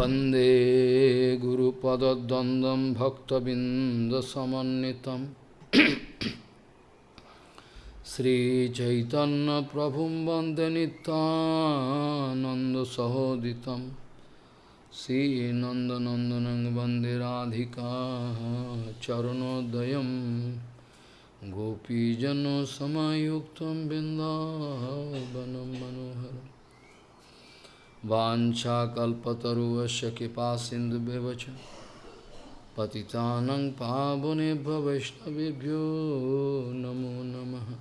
वन्दे गुरुपदद्वन्द्वं भक्तबिन्दसमन्वितं श्रीचैतन्यप्रभुं वन्दे नित्यानन्दसहोदितं श्रीनन्दनन्दनं वन्दे राधिका चरणोदयं गोपीजनसमायुक्तं बिन्दावनं मनोहरम् वाञ्छाकल्पतरुवस्य कृपा सिंधु सिन्धुव्यवच पतितानं पावनेभ्य वैष्णवेभ्यो नमो नमः।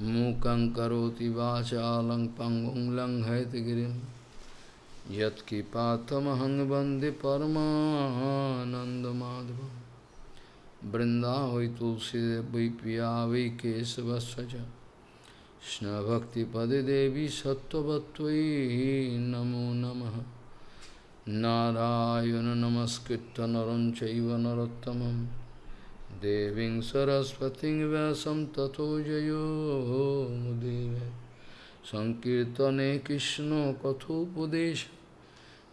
मूकं करोति वाचालं पङ्गुं लङ्घयतगिरिं यत्कृपातमहं वंदे परमानन्दमाधवं। बृन्दावै तुलसीदेव पिया वै केशवस्य च। Krishna Bhakti Pade Devi Sattvatvai Namo Namaha. Narayana Namaskritta Naranchaiva Narottamam. Deving Saraswati Vyasam Tato Jayo Mudeve Sankirtane Krishna Kathopadesha.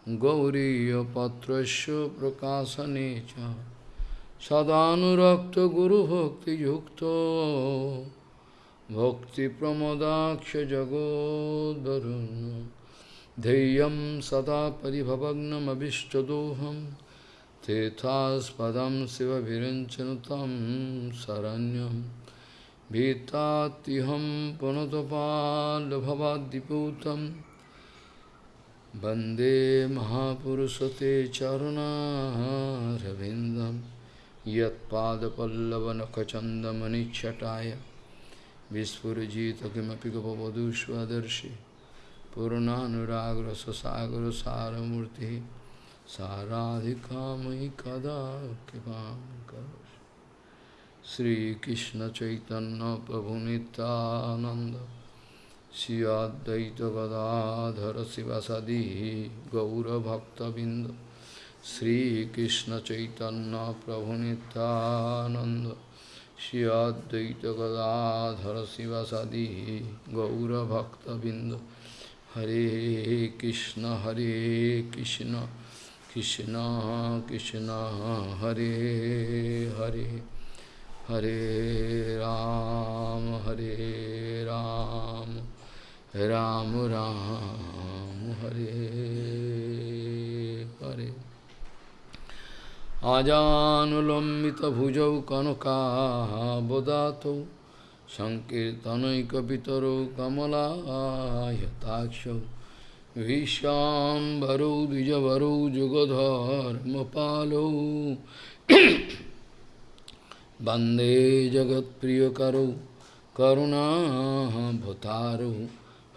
Gauriya Patrasya Prakasanecha Sadhanurakta Guru Bhakti Yukta. भक्तिप्रमोदाक्षजगोद्वरुन् धैर्यं सदा परिभवग्नमभिष्टदोहं तेथास्पदं शिवभिरञ्चनुतं शरण्यं भीतात्युहं पुनतपाल्भवाद्दिपूतं वन्दे महापुरुषते चरुणारविन्दं यत्पादपल्लवनखचन्दमनिच्छटाय Vispurajita kimapi gopavadu swadarshi Purunanuragra sasagra saramurti Saradhika mai kada kipam karosh Sri Krishna Chaitanya Prabhu Nityananda Sri Advaita Gadadhara Sivasadi Gaura Bhakta Binda Sri Krishna Chaitanya Prabhu Nityananda Shri Advaita Gadadhara Sivasadi Gaura Bhakta Bindu Hare Krishna Hare Krishna Krishna Krishna Hare Hare Hare Ram Hare Ram Ram Ram Hare আজানুলম্বিতভুজৌ কনকাবদাতৌ সংকীর্তনৈকপিতরৌ কমলায়তাক্ষৌ ভীষ্মাম্বরৌ দ্বিজবরৌ যুগধর্মপালৌ বন্দে জগৎপ্রিয়করৌ করুণাভতারৌ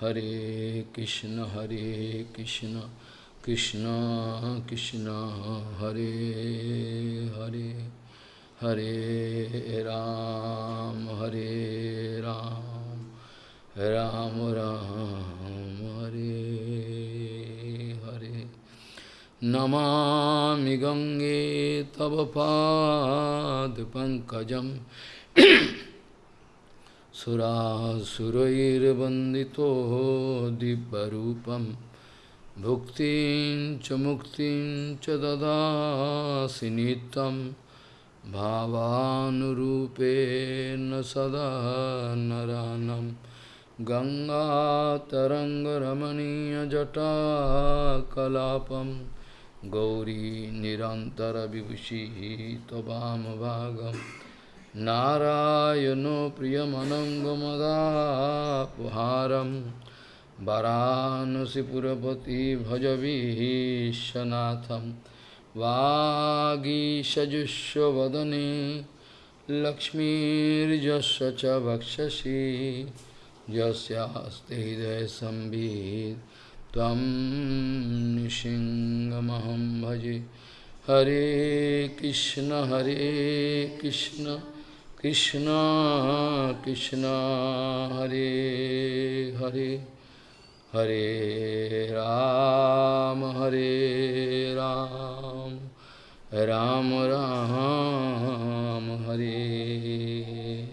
হরে কৃষ্ণ হরে Krishna. Krishna Krishna Hare Hare Hare Ram Hare Ram Ram Ram Hare Hare Namami Gange Tava Pad Pankajam Sura Surair Bandito Dibbarupam Bhuktin cha muktin cha dadasi nitam Bhavanurupena sada naranam Ganga taranga ramaniya jata kalapam Gauri nirantara vibhushi tabam bhagam Narayano priyamanangamadapuharam वरानसीपुरपति भजबीशनाथम वागीशजुष्वदने लक्ष्मीजस्व च वक्षसी। यस्ते हृदय संभीत भजे। हरे कृष्ण हरे कृष्ण कृष्ण कृष्ण, हरे हरे। हरे राम हरे राम राम राम, हरे।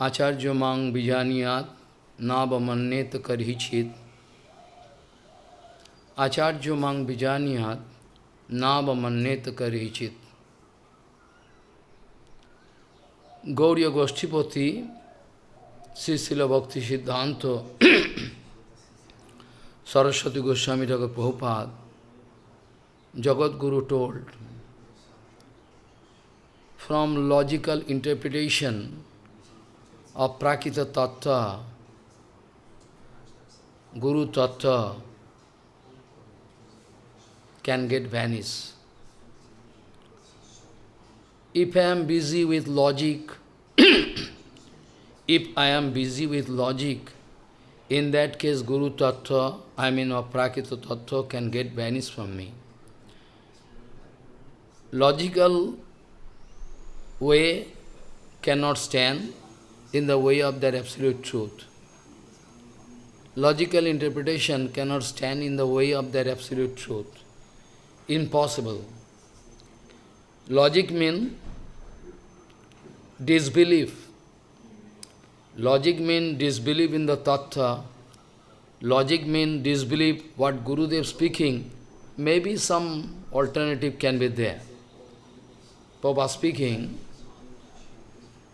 आचार्य मांग बीजानियात कर करही छेद। आचार्य मांग बीजानियात नाबमन्यत करही चित Gauri गोष्ठीपति Bhakti Siddhanta, Saraswati Goswami Thakur Prabhupada, Jagat Guru told, from logical interpretation of Prakita Tattva, Guru Tattva can get vanished. If I am busy with logic, if I am busy with logic, in that case Guru Tattva, I mean or Tattva can get vanished from me. Logical way cannot stand in the way of that absolute truth. Logical interpretation cannot stand in the way of that absolute truth. Impossible. Logic means disbelief. Logic means disbelief in the tattva. Logic means disbelief what Guru Gurudev speaking. Maybe some alternative can be there. Papa speaking,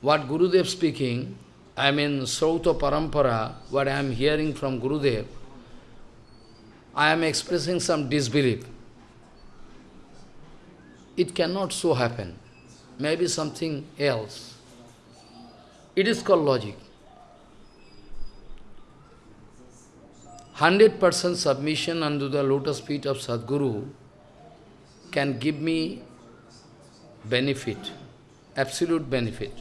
what Guru Gurudev speaking, I mean Srauta Parampara, what I am hearing from Guru Gurudev, I am expressing some disbelief. It cannot so happen. Maybe something else. It is called logic. 100% submission under the lotus feet of Sadguru can give me benefit, absolute benefit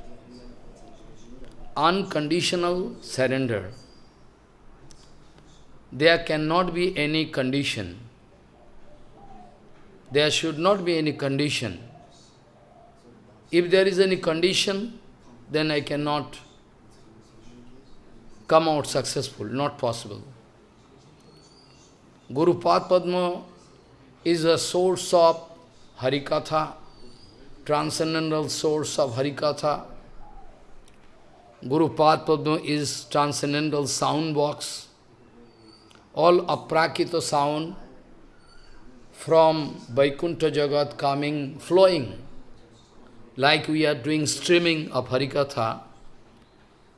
unconditional surrender. There cannot be any condition. There should not be any condition. If there is any condition, then I cannot come out successful, not possible. Guru Padma is a source of Harikatha, transcendental source of Harikatha, Guru Padma is transcendental sound box. All aprakita sound from Vaikuntha Jagat coming, flowing, like we are doing streaming of Harikatha.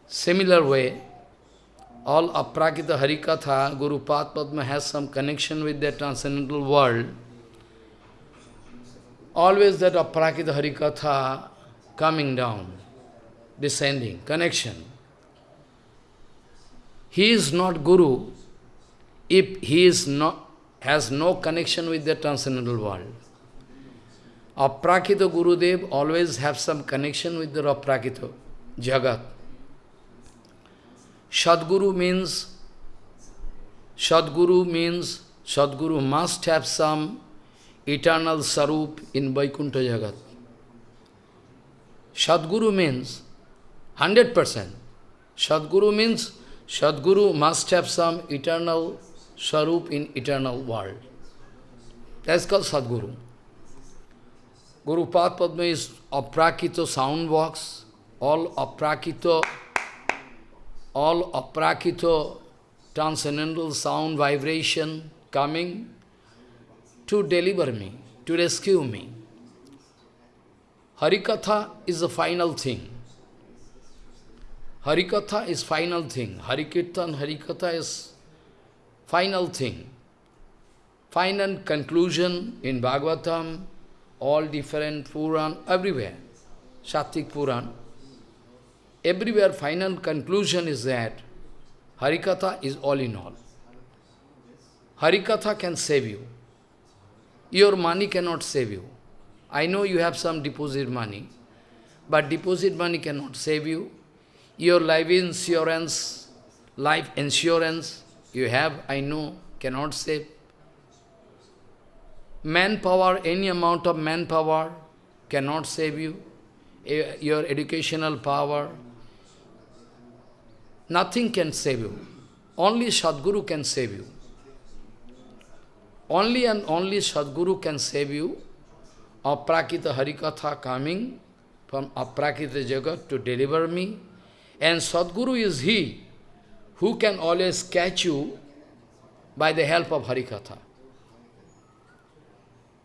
Similar way, all aprakita Harikatha, Guru Padma has some connection with the transcendental world. Always that aprakita Harikatha coming down descending, connection. He is not Guru if he is not, has no connection with the transcendental world. Aprakita Gurudev always have some connection with the Aprakita Jagat. Sadguru means, Sadguru means, Sadguru must have some eternal sarup in Vaikuntha Jagat. Sadguru means 100%. Sadguru means Sadguru must have some eternal Swarup in eternal world. That's called Sadguru. Guru Padma is aprakito sound box, all aprakito, all aprakito transcendental sound vibration coming to deliver me, to rescue me. Harikatha is the final thing. Harikatha is final thing. Harikirtan, Harikatha is final thing. Final conclusion in Bhagavatam, all different Puran, everywhere. Sattvic Puran. Everywhere final conclusion is that Harikatha is all in all. Harikatha can save you. Your money cannot save you. I know you have some deposit money, but deposit money cannot save you. Your life insurance, life insurance you have, I know, cannot save. Manpower, any amount of manpower cannot save you. Eh, your educational power, nothing can save you. Only Sadguru can save you. Only and only Sadguru can save you. Aprakita Harikatha coming from Aprakita Jagat to deliver me. And Sadguru is he who can always catch you by the help of Harikatha.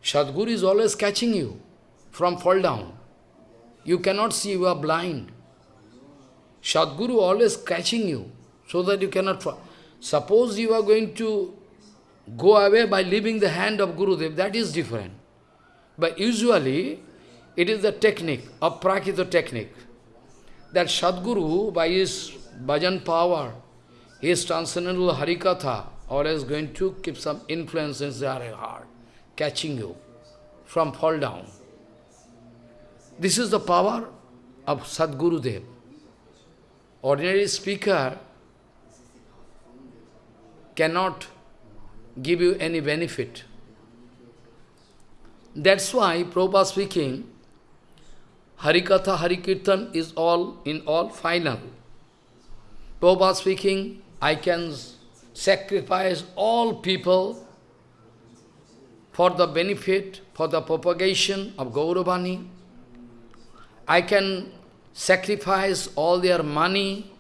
Sadguru is always catching you from fall down. You cannot see, you are blind. Sadguru always catching you so that you cannot. Suppose you are going to go away by leaving the hand of Gurudev, that is different. But usually, it is the technique of Prakita technique. That Sadguru, by his bhajan power, his transcendental Harikatha, always going to keep some influence in their heart, catching you from fall down. This is the power of Sadguru Dev. Ordinary speaker cannot give you any benefit. That's why Prabhupada speaking, Harikatha, Harikirtan is all in all final. Prabhupada speaking, I can sacrifice all people for the benefit, for the propagation of Gauravani. I can sacrifice all their money,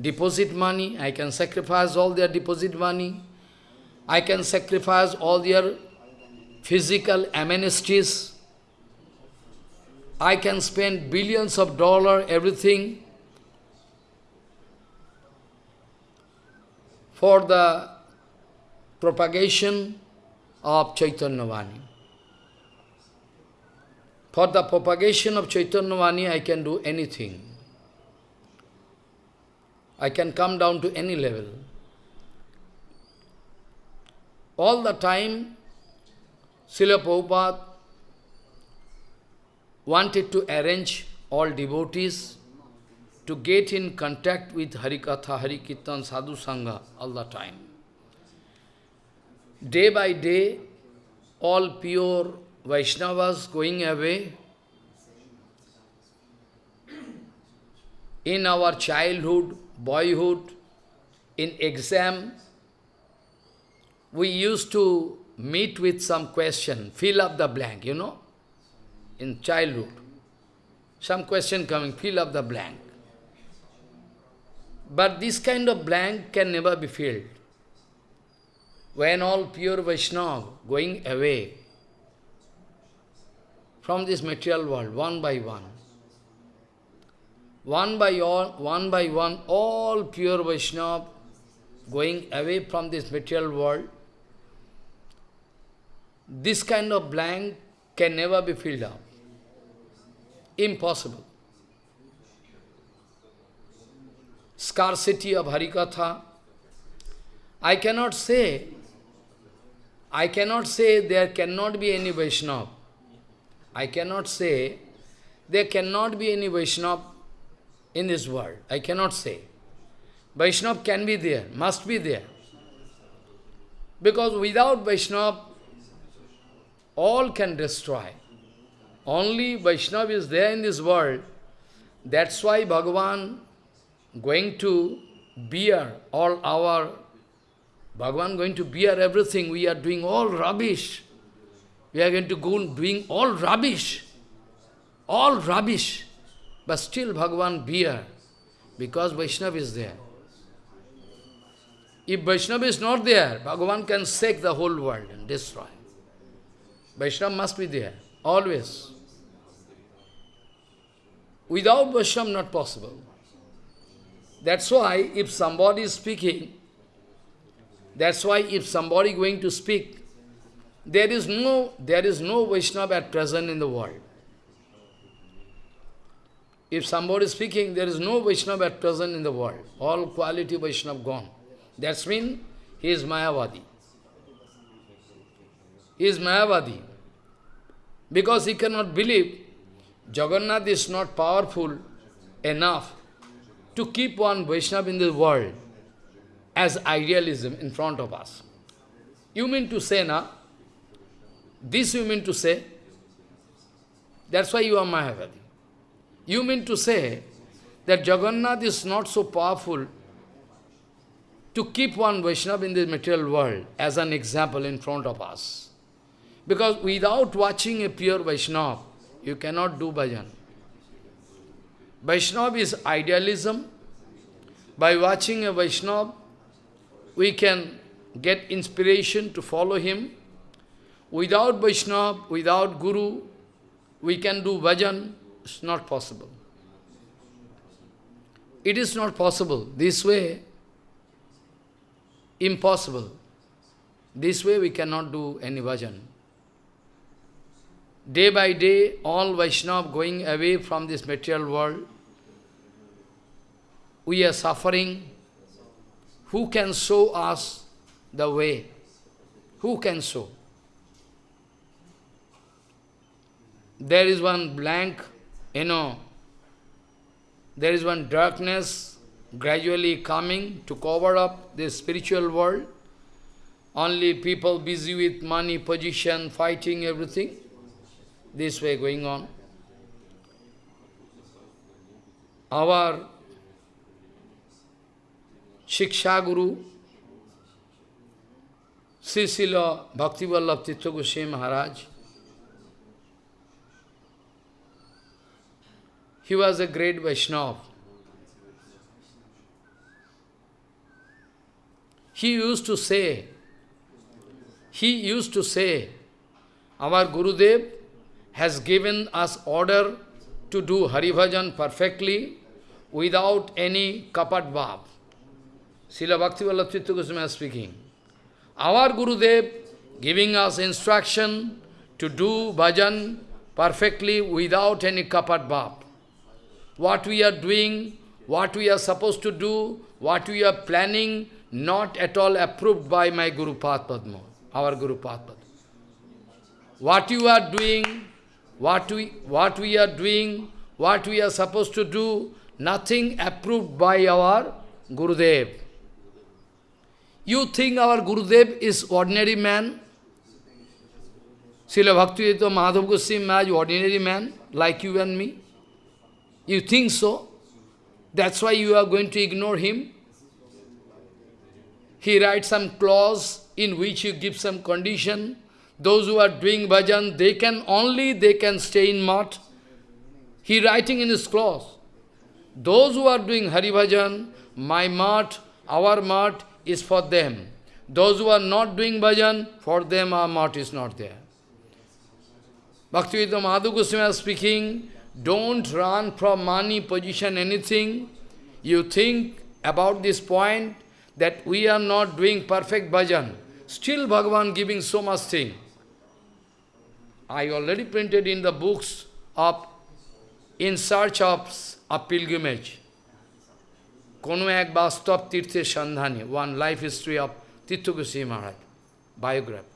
deposit money, I can sacrifice all their deposit money, I can sacrifice all their physical amenities, I can spend billions of dollars, everything, for the propagation of Chaitanya Vani. For the propagation of Chaitanya Vani, I can do anything. I can come down to any level. All the time, Srila Prabhupada wanted to arrange all devotees to get in contact with Harikatha, Harikirtan, Sadhu Sangha all the time. Day by day, all pure Vaishnavas going away. In our childhood, boyhood, in exam, we used to meet with some question, fill up the blank, you know, in childhood. Some question coming, fill up the blank. But this kind of blank can never be filled. When all pure Vaishnava going away, from this material world, one by one. One by all, one by one, all pure Vaishnava going away from this material world, this kind of blank can never be filled up. Impossible. Scarcity of Harikatha. I cannot say, I cannot say there cannot be any Vaishnava I cannot say there cannot be any Vaishnava in this world. I cannot say. Vaishnava can be there, must be there. Because without Vaishnava, all can destroy. Only Vaishnava is there in this world. That's why Bhagavan going to bear all our, Bhagavan going to bear everything. We are doing all rubbish. We are going to go doing all rubbish, all rubbish. But still Bhagavan bear, because Vaishnava is there. If Vaishnava is not there, Bhagavan can shake the whole world and destroy. Vaishnava must be there, always. Without Vaishnava, not possible. That's why if somebody is speaking, that's why if somebody going to speak, there is no, there is no Vaishnava at present in the world. If somebody is speaking, there is no Vaishnava at present in the world. All quality Vaishnava gone. That's mean he is Mayavadi. He is Mayavadi. Because he cannot believe Jagannath is not powerful enough to keep one Vaishnava in the world as idealism in front of us. You mean to say, na, this you mean to say? That's why you are Mayavadi. You mean to say that Jagannath is not so powerful to keep one Vaishnava in the material world as an example in front of us. Because without watching a pure Vaishnava, you cannot do bhajan. Vaishnava is idealism. By watching a Vaishnava, we can get inspiration to follow him without Vaishnava, without Guru, we can do bhajan, it's not possible. It is not possible. This way, impossible. This way we cannot do any bhajan. Day by day, all Vaishnava going away from this material world. We are suffering. Who can show us the way? Who can show? There is one blank, you know, there is one darkness gradually coming to cover up this spiritual world. Only people busy with money, position, fighting, everything. This way going on. Our Shiksha Guru, Sri Srila Bhaktivallabh Goswami Maharaj, he was a great Vaishnava. He used to say, he used to say, our Gurudev has given us order to do Hari Bhajan perfectly without any kapat bhav. Srila Bhaktivallabh Tirtha Goswami is speaking. Our Gurudev giving us instruction to do bhajan perfectly without any kapat bhav. What we are doing, what we are supposed to do, what we are planning, not at all approved by my Guru Padma, our Guru Padma. What you are doing, what we, what we are doing, what we are supposed to do, nothing approved by our Gurudev. You think our Gurudev is ordinary man? Srila Bhaktivedanta Madhav Goswami Maharaj, ordinary man, like you and me? You think so? That's why you are going to ignore him? He writes some clause in which he gives some condition. Those who are doing bhajan, they can only, they can stay in mat. He writing in his clause. Those who are doing Hari bhajan, my mat, our mat is for them. Those who are not doing bhajan, for them our mat is not there. Bhaktivedanta Madhav Goswami speaking, don't run from money, position, anything. You think about this point that we are not doing perfect bhajan. Still Bhagavan giving so much thing. I already printed in the books of In Search of a Pilgrimage. Ek bastap tirthe sandhani, one life history of Tirtha Maharaj, biography.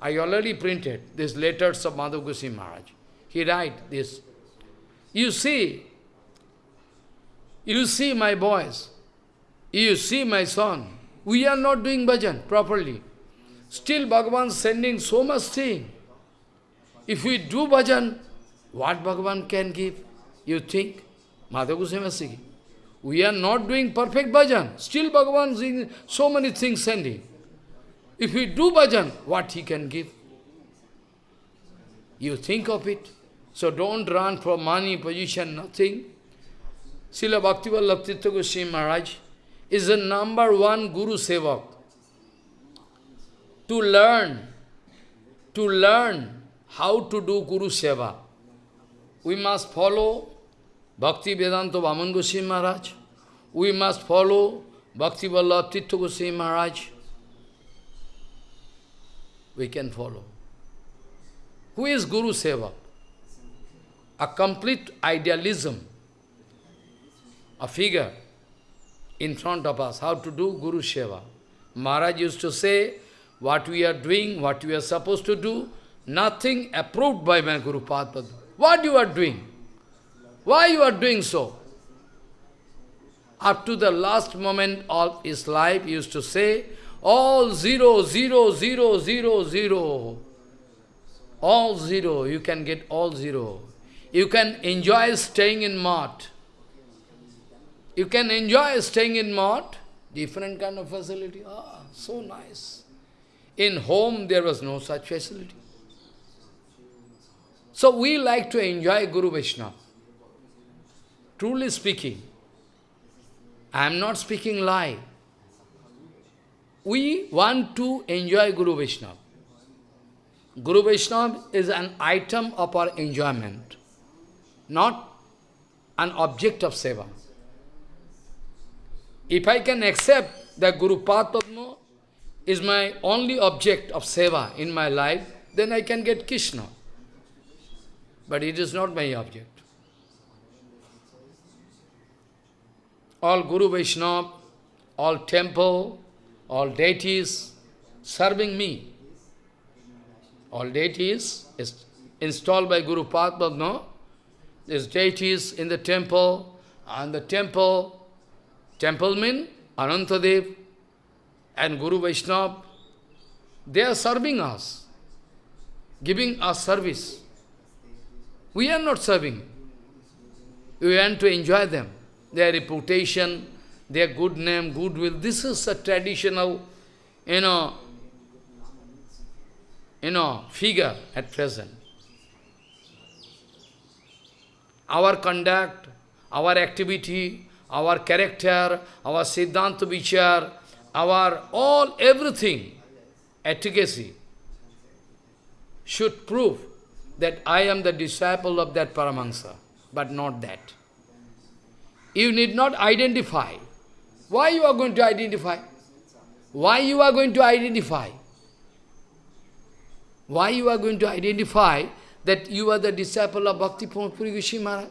I already printed these letters of Madhav Maharaj. He write this. You see, you see my boys, you see my son, we are not doing bhajan properly. Still Bhagavan sending so much thing. If we do bhajan, what Bhagavan can give? You think? Madhav Goswami We are not doing perfect bhajan. Still Bhagavan is so many things sending. If we do bhajan, what he can give? You think of it. So don't run for money, position, nothing. Srila Bhaktivallabh Tirtha Goswami Maharaj is the number one Guru Sevak. To learn, to learn how to do Guru Seva, we must follow Bhakti Vedanta Vaman Goswami Maharaj. We must follow Bhakti Vallabh Tirtha Goswami Maharaj. We can follow. Who is Guru Seva? A complete idealism, a figure in front of us, how to do Guru Seva. Maharaj used to say, what we are doing, what we are supposed to do, nothing approved by my Guru Padma. What you are doing? Why you are doing so? Up to the last moment of his life, he used to say, all zero, zero, zero, zero, zero. All zero, you can get all zero. You can enjoy staying in mart. You can enjoy staying in mart, different kind of facility. Ah, so nice. In home, there was no such facility. So we like to enjoy Guru Vaishnava. Truly speaking, I am not speaking lie. We want to enjoy Guru Vaishnava. Guru Vaishnava is an item of our enjoyment, not an object of seva. If I can accept that Guru Padma is my only object of seva in my life, then I can get Krishna. But it is not my object. All Guru Vaishnava, all temple, all deities serving me. All deities is installed by Guru Padma, no? There's deities in the temple, and the temple, temple mean Anantadev and Guru Vaishnava, they are serving us, giving us service. We are not serving. We want to enjoy them, their reputation, their good name, goodwill. This is a traditional, you know, you know, figure at present. Our conduct, our activity, our character, our Siddhanta Vichar, our all, everything, efficacy, should prove that I am the disciple of that Paramahansa, but not that. You need not identify. Why you are going to identify? Why you are going to identify? Why you are going to identify that you are the disciple of Bhakti Puri Maharaj?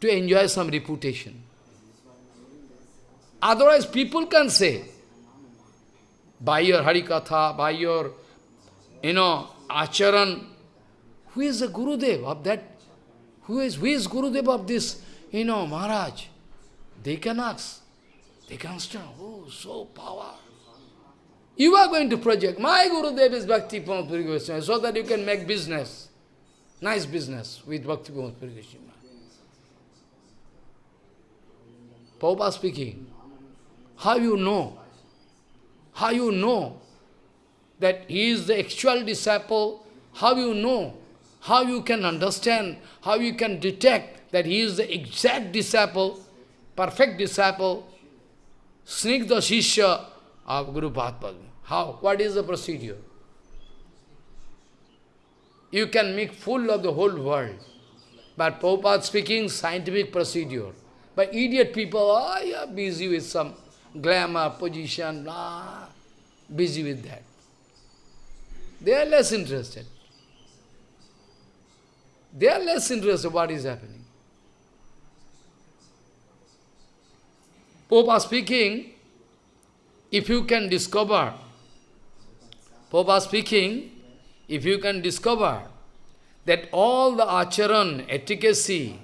To enjoy some reputation. Otherwise people can say, by your Harikatha, by your, you know, Acharan, who is the Guru Gurudev of that? Who is, who is Gurudev of this, you know, Maharaj? They can ask. They can say, oh, so power. You are going to project, my Gurudev is Bhakti Puri Goswami, so that you can make business, nice business with Bhakti Puri Goswami. Prabhupada speaking, how you know? How you know that he is the actual disciple? How you know? How you can understand? How you can detect that he is the exact disciple, perfect disciple, Snigdha Shishya of Guru Padma? How? What is the procedure? You can make full of the whole world. But Prabhupada speaking scientific procedure. But idiot people, oh, you are busy with some glamour, position, blah, busy with that. They are less interested. They are less interested what is happening. Pope speaking, if you can discover, Pope speaking, if you can discover that all the acharan, efficacy,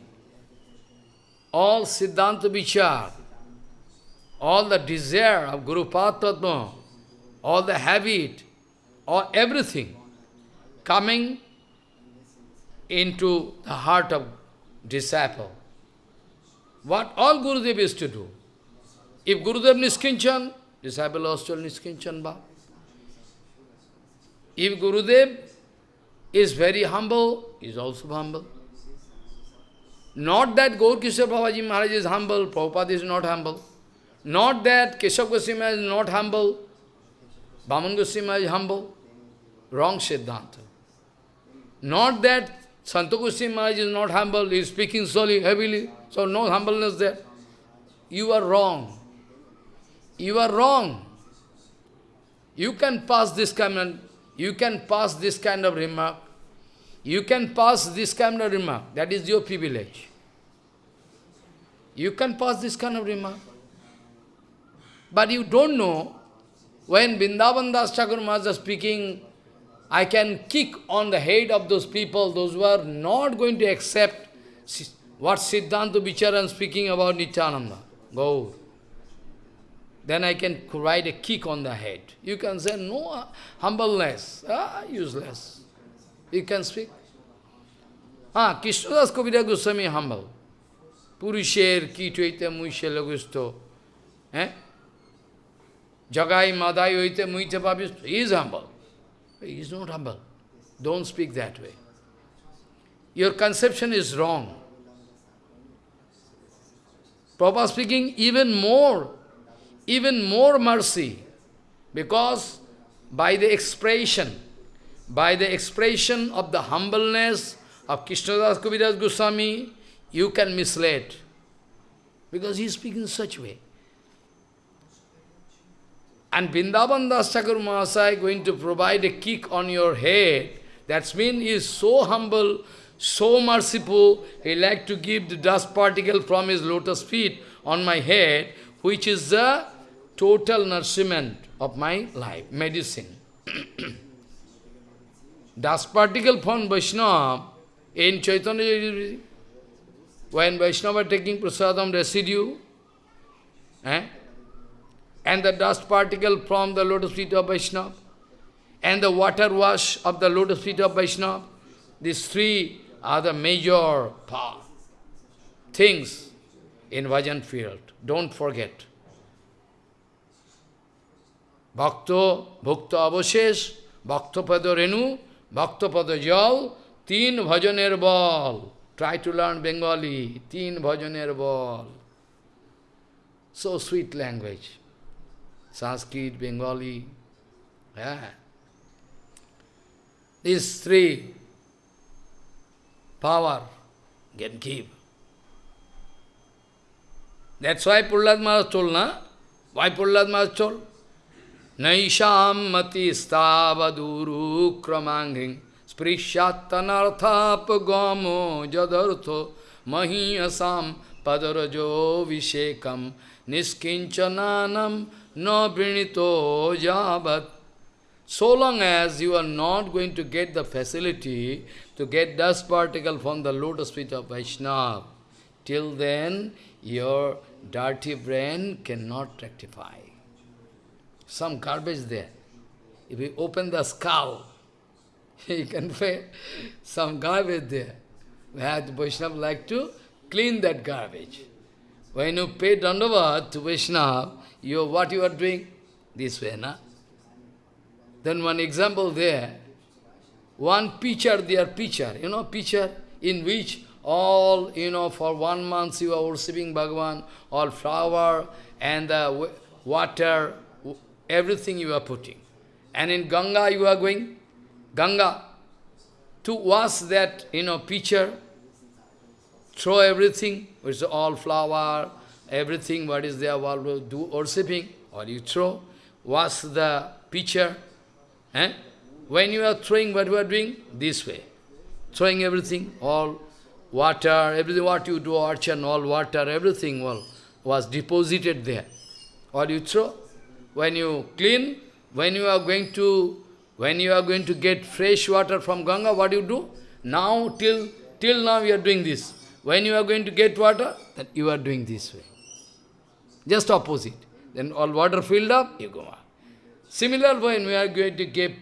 all Siddhanta Vichar, all the desire of Guru Padma, all the habit, or everything coming into the heart of disciple. What all Gurudev is to do. If Gurudev Niskinchan, disciple also Niskinchan Bhav. If Gurudev is very humble, is also humble. Not that Gaur Kishore Babaji Maharaj is humble, Prabhupada is not humble. Not that Keshav Goswami is not humble, Bhaman Goswami is humble. Wrong Siddhanta. Not that Santa Goswami Maharaj is not humble, he is speaking slowly, heavily, so no humbleness there. You are wrong. You are wrong. You can pass this of, you can pass this kind of remark. You can pass this kind of remark. That is your privilege. You can pass this kind of remark. But you don't know, when Vrindavan Das Thakur Maharaj is speaking, I can kick on the head of those people, those who are not going to accept what Siddhanta Vicharan speaking about Nityananda. Go. Then I can write a kick on the head. You can say, no, humbleness, ah, useless. You can speak. Ah, Krishnadas Kaviraj Goswami humble. Purusher kitvaita muishe lagusto. Eh? Jagai madai oite muite pabisto. He is humble. He is not humble. Don't speak that way. Your conception is wrong. Prabhupada speaking even more, even more mercy, because by the expression, by the expression of the humbleness of Krishnadas Kaviraj Goswami, you can mislead. Because he is speaking in such way. And Vrindavan Das Thakur Mahasaya going to provide a kick on your head. That means he is so humble, so merciful, he like to give the dust particle from his lotus feet on my head, which is the total nourishment of my life, medicine. dust particle from Vaishnava in Chaitanya when Vaishnava taking prasadam residue, eh? and the dust particle from the lotus feet of Vaishnava, and the water wash of the lotus feet of Vaishnava, these three are the major things in bhajan field. Don't forget. Bhakto, Bhukta Avashesh, Bhakta Pada Renu, Bhakta Pada Jal, Teen Bhajaner Bal. Try to learn Bengali. Teen Bhajaner Bal. So sweet language. Sanskrit, Bengali. Yeah. These three power can give. That's why Prahlad Maharaj told, na? Why Prahlad Maharaj told? Naisham mati stavaduru kramangring sprishattanarthapagamo jadartho mahiyasam padarajo vishekam niskinchananam no brinito jabat. So long as you are not going to get the facility to get dust particle from the lotus feet of Vaishnava, till then your dirty brain cannot rectify. Some garbage there. If you open the skull, you can find some garbage there. Where the Vaishnava like to clean that garbage. When you pay Dandavat to Vaishnava, you what you are doing? This way, na? Then one example there, one pitcher, their pitcher, you know, pitcher in which all, you know, for one month you are worshipping Bhagavan, all flower and the water, everything you are putting. And in Ganga you are going, Ganga, to wash that, you know, pitcher, throw everything, which is all flower, everything what is there, all do worshipping, or you throw, wash the pitcher. Eh? When you are throwing, what you are doing? This way. Throwing everything, all water, everything what you do, archan, all water, everything was deposited there. Or you throw. When you clean, when you are going to when you are going to get fresh water from Ganga, what do you do? Now, till, till now you are doing this. When you are going to get water, then you are doing this way. Just opposite. Then all water filled up, you go on. Similar when we are going to give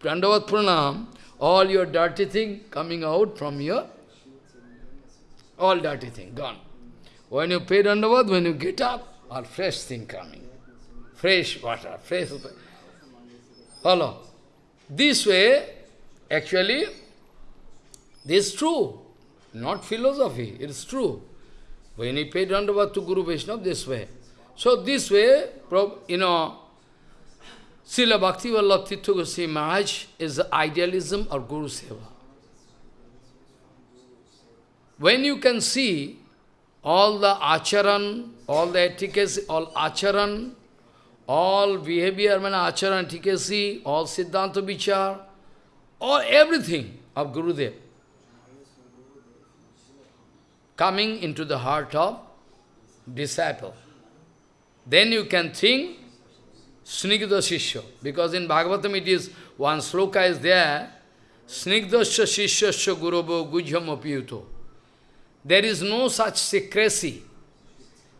Prandavat Pranam, all your dirty thing coming out from your, all dirty thing, gone. When you pay Dandavat, when you get up, all fresh thing coming. Fresh water, fresh. Follow. This way, actually, this is true. Not philosophy, it is true. When you pay Dandavat to Guru Vaishnava, this way. So this way, you know, Srila Bhakti Vallabh Tirtha Goswami Maharaj is idealism of Guru Seva. When you can see all the acharan, all the etiquette, all acharan, all behavior, man, acharan, etiquette, all siddhanta vichar, all everything of Gurudev coming into the heart of disciple. Then you can think Snigdha Shishya. Because in Bhagavatam it is, one sloka is there, Snigdhasya Shishyasya Gurubo Gujyam Apiyuto. There is no such secrecy.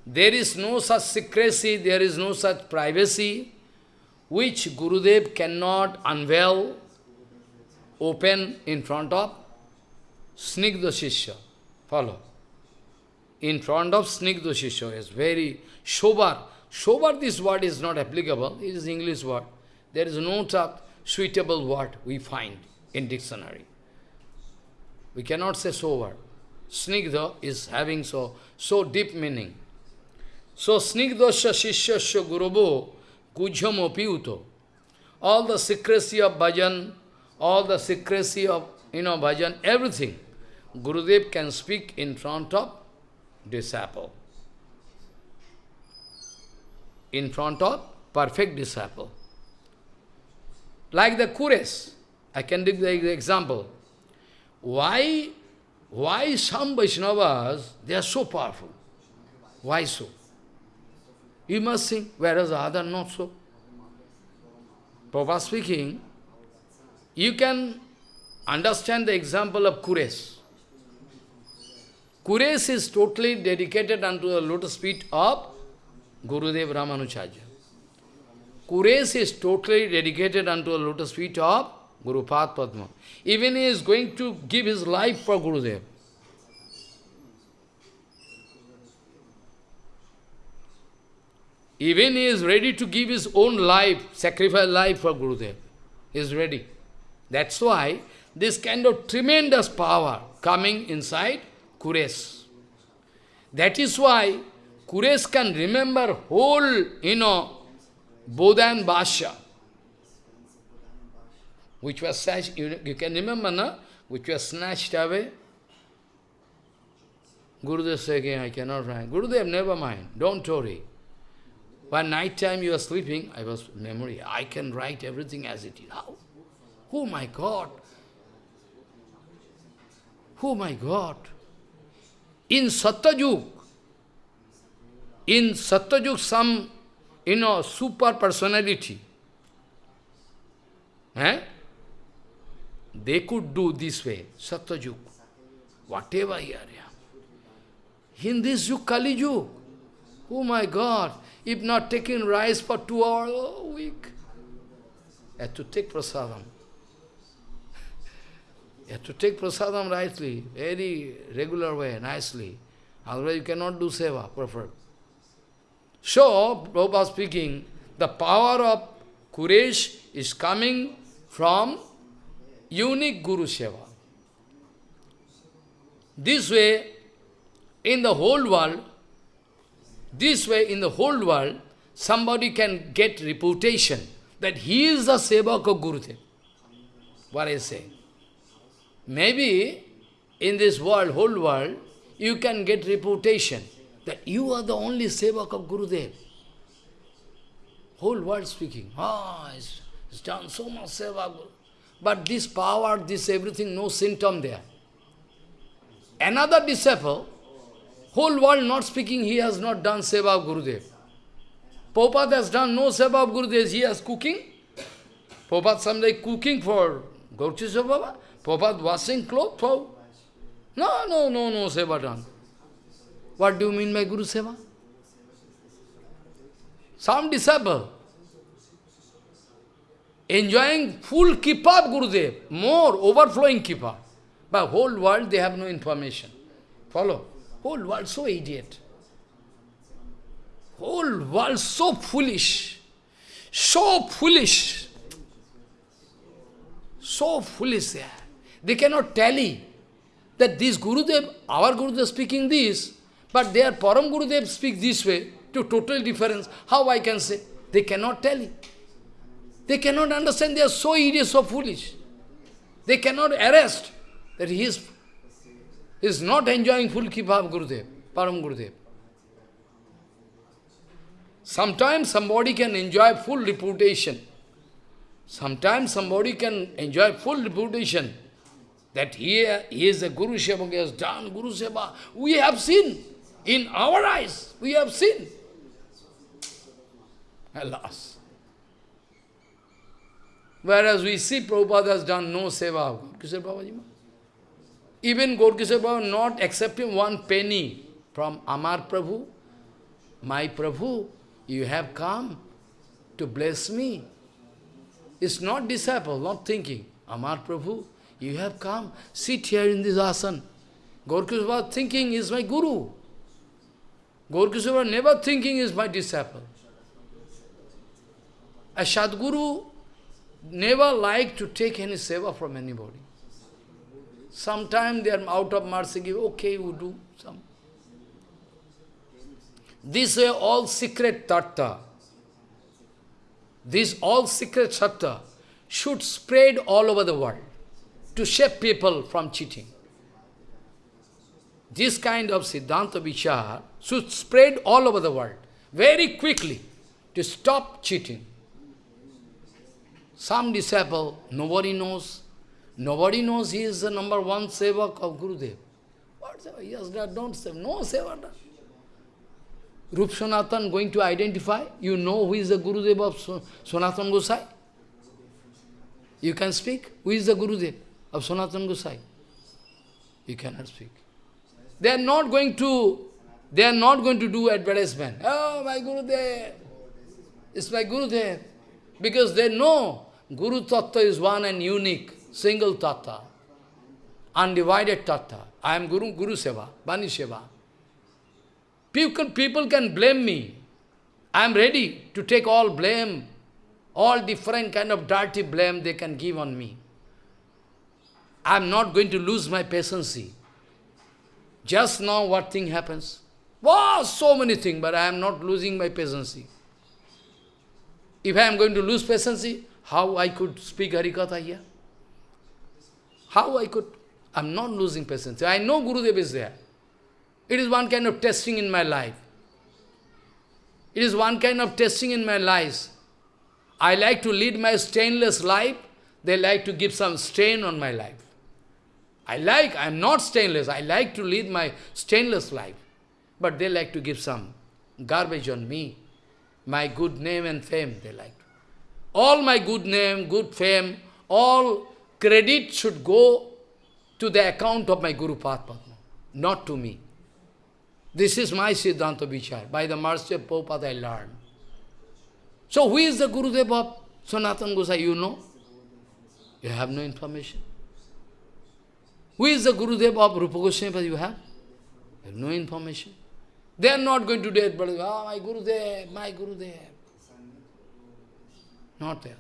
There is no such secrecy, there is no such privacy, which Gurudev cannot unveil, open in front of Snigdha Shishya. Follow. In front of Snigdha Shishya is very Shobar. Shobar, this word is not applicable, it is English word. There is no such suitable word we find in dictionary. We cannot say sober. Snigdha is having so, so deep meaning. So, snigdhasya shishyasya gurubo gujyam opiuto. all the secrecy of bhajan, all the secrecy of, you know, bhajan, everything, Gurudev can speak in front of disciple. In front of perfect disciple. Like the Kures, I can give the example. Why, why some Vaishnavas, they are so powerful? Why so? You must think, whereas other not so. Prabhupada speaking, you can understand the example of Kures. Kures is totally dedicated unto the lotus feet of Gurudev Ramanujacharya. Kures is totally dedicated unto the lotus feet of Guru Padma. Even he is going to give his life for Gurudev. Even he is ready to give his own life, sacrifice life for Gurudev. He is ready. That's why this kind of tremendous power coming inside Kures. That is why Kures can remember whole, you know, Bodha and Bhashya, which was snatched, you, you can remember, no? Which was snatched away. Gurudev said again, I cannot write. Gurudev, never mind, don't worry. One night time you are sleeping, I was memory, I can write everything as it is. How? Oh my God! Oh my God! In Satyajug, in Satyajug some, you know, super personality, eh? They could do this way, Satyajug, whatever here. In this Kali Yug, oh my God, if not taking rice for two hours a week, you have to take prasadam. You have to take prasadam rightly, very regular way, nicely. Otherwise you cannot do seva, preferred. So, Prabhupada speaking, the power of Kures is coming from unique Guru Seva. This way, in the whole world, this way, in the whole world, somebody can get reputation that he is the Sevak of Gurudev. What I say? Maybe in this world, whole world, you can get reputation that you are the only Sevak of Gurudev. Whole world speaking, ah, he's, he's done so much Seva. But this power, this everything, no symptom there. Another disciple, Whole world not speaking, he has not done seva of Gurudev. Prabhupada has done no seva of Gurudev, he has cooking. Prabhupada someday cooking for Gaurkishore Baba. Prabhupada washing clothes for... No, no, no, no seva done. What do you mean by Guru Seva? Some disciple enjoying full Kripa of Gurudev, more overflowing Kripa. But whole world they have no information. Follow? Whole world so idiot. Whole world so foolish. So foolish. So foolish they are. They cannot tally that this Gurudev, our Gurudev speaking this, but their Param Gurudev speak this way, to total difference. How I can say? They cannot tally. They cannot understand, they are so idiot, so foolish. They cannot arrest that he is is not enjoying full Kripa of Gurudev, Param Gurudev. Sometimes somebody can enjoy full reputation. Sometimes somebody can enjoy full reputation that he, he is a Guru Seva, he has done Guru Seva. We have seen, in our eyes, we have seen. Alas. Whereas we see Prabhupada has done no Seva. Kisar Babaji even Gaurkishore Baba not accepting one penny from Amar Prabhu. My Prabhu, you have come to bless me. It's not disciple, not thinking. Amar Prabhu, you have come, sit here in this asan. Gaurkishore Baba thinking is my guru. Baba never thinking is my disciple. A Sadguru never like to take any seva from anybody. Sometimes they are out of mercy, give, okay, we do some. This way all secret tattva. this all secret satta should spread all over the world to save people from cheating. This kind of Siddhanta Vichar should spread all over the world very quickly to stop cheating. Some disciple, nobody knows. Nobody knows he is the number one sevak of Gurudev. What seva? He has don't say, no seva done. Rup Sanatan going to identify, you know who is the Gurudev of Sanatan Gosai? You can speak, who is the Gurudev of Sanatan Gosai? You cannot speak. They are not going to, they are not going to do advertisement. Oh, my Gurudev, it's my Gurudev. Because they know Guru Tattva is one and unique, single Tattva, undivided Tattva. I am Guru, Guru Seva, Bani Seva. People, people can blame me. I am ready to take all blame, all different kind of dirty blame they can give on me. I am not going to lose my patience. Just now what thing happens? Wow, so many things, but I am not losing my patience. If I am going to lose patience, how I could speak Harikatha here? How I could? I am not losing patience. I know Gurudev is there. It is one kind of testing in my life. It is one kind of testing in my life. I like to lead my stainless life. They like to give some stain on my life. I like, I am not stainless, I like to lead my stainless life. But they like to give some garbage on me. My good name and fame, they like. All my good name, good fame, all credit should go to the account of my Guru Padma, not to me. This is my Siddhanta Vichar. By the mercy of Prabhupada I learned. So who is the Gurudev of Sanatan Gosai? You know? You have no information. Who is the Guru Gurudev of Rupa Goswami? You have? You have no information. They are not going to do it, but, oh, my Gurudev, my Gurudev. Not that.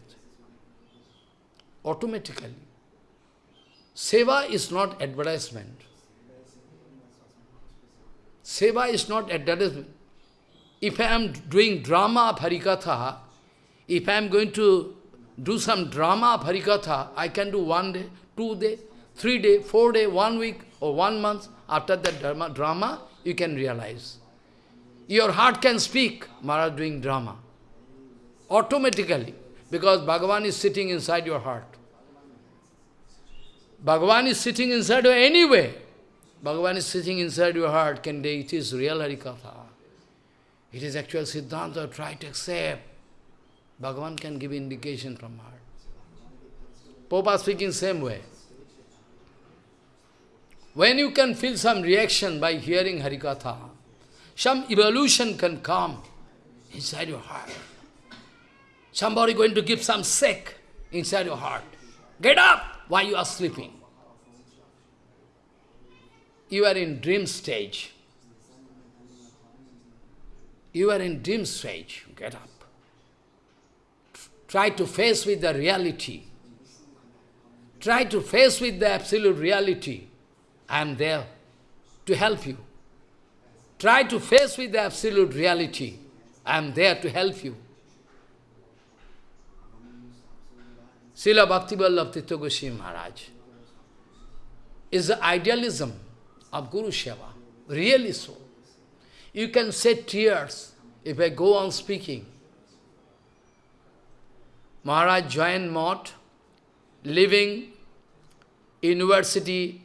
Automatically. Seva is not advertisement. Seva is not advertisement. If I am doing drama of Harikatha, if I am going to do some drama of Harikatha, I can do one day, two day, three day, four day, one week or one month. After that drama, you can realize. Your heart can speak, Maharaj doing drama. Automatically. Because Bhagavan is sitting inside your heart. Bhagavan is sitting inside you anyway. Bhagavan is sitting inside your heart. Can they, it is real Harikatha. It is actual Siddhanta. Try to accept. Bhagavan can give indication from heart. Popa speaking same way. When you can feel some reaction by hearing Harikatha, some evolution can come inside your heart. Somebody going to give some sick inside your heart. Get up while you are sleeping. You are in dream stage. You are in dream stage. Get up. Try to face with the reality. Try to face with the absolute reality. I am there to help you. Try to face with the absolute reality. I am there to help you. Srila Bhaktivallabh Tirtha Goswami Maharaj is the idealism of Guru Seva, really so. You can shed tears if I go on speaking. Maharaj joined Math, living university,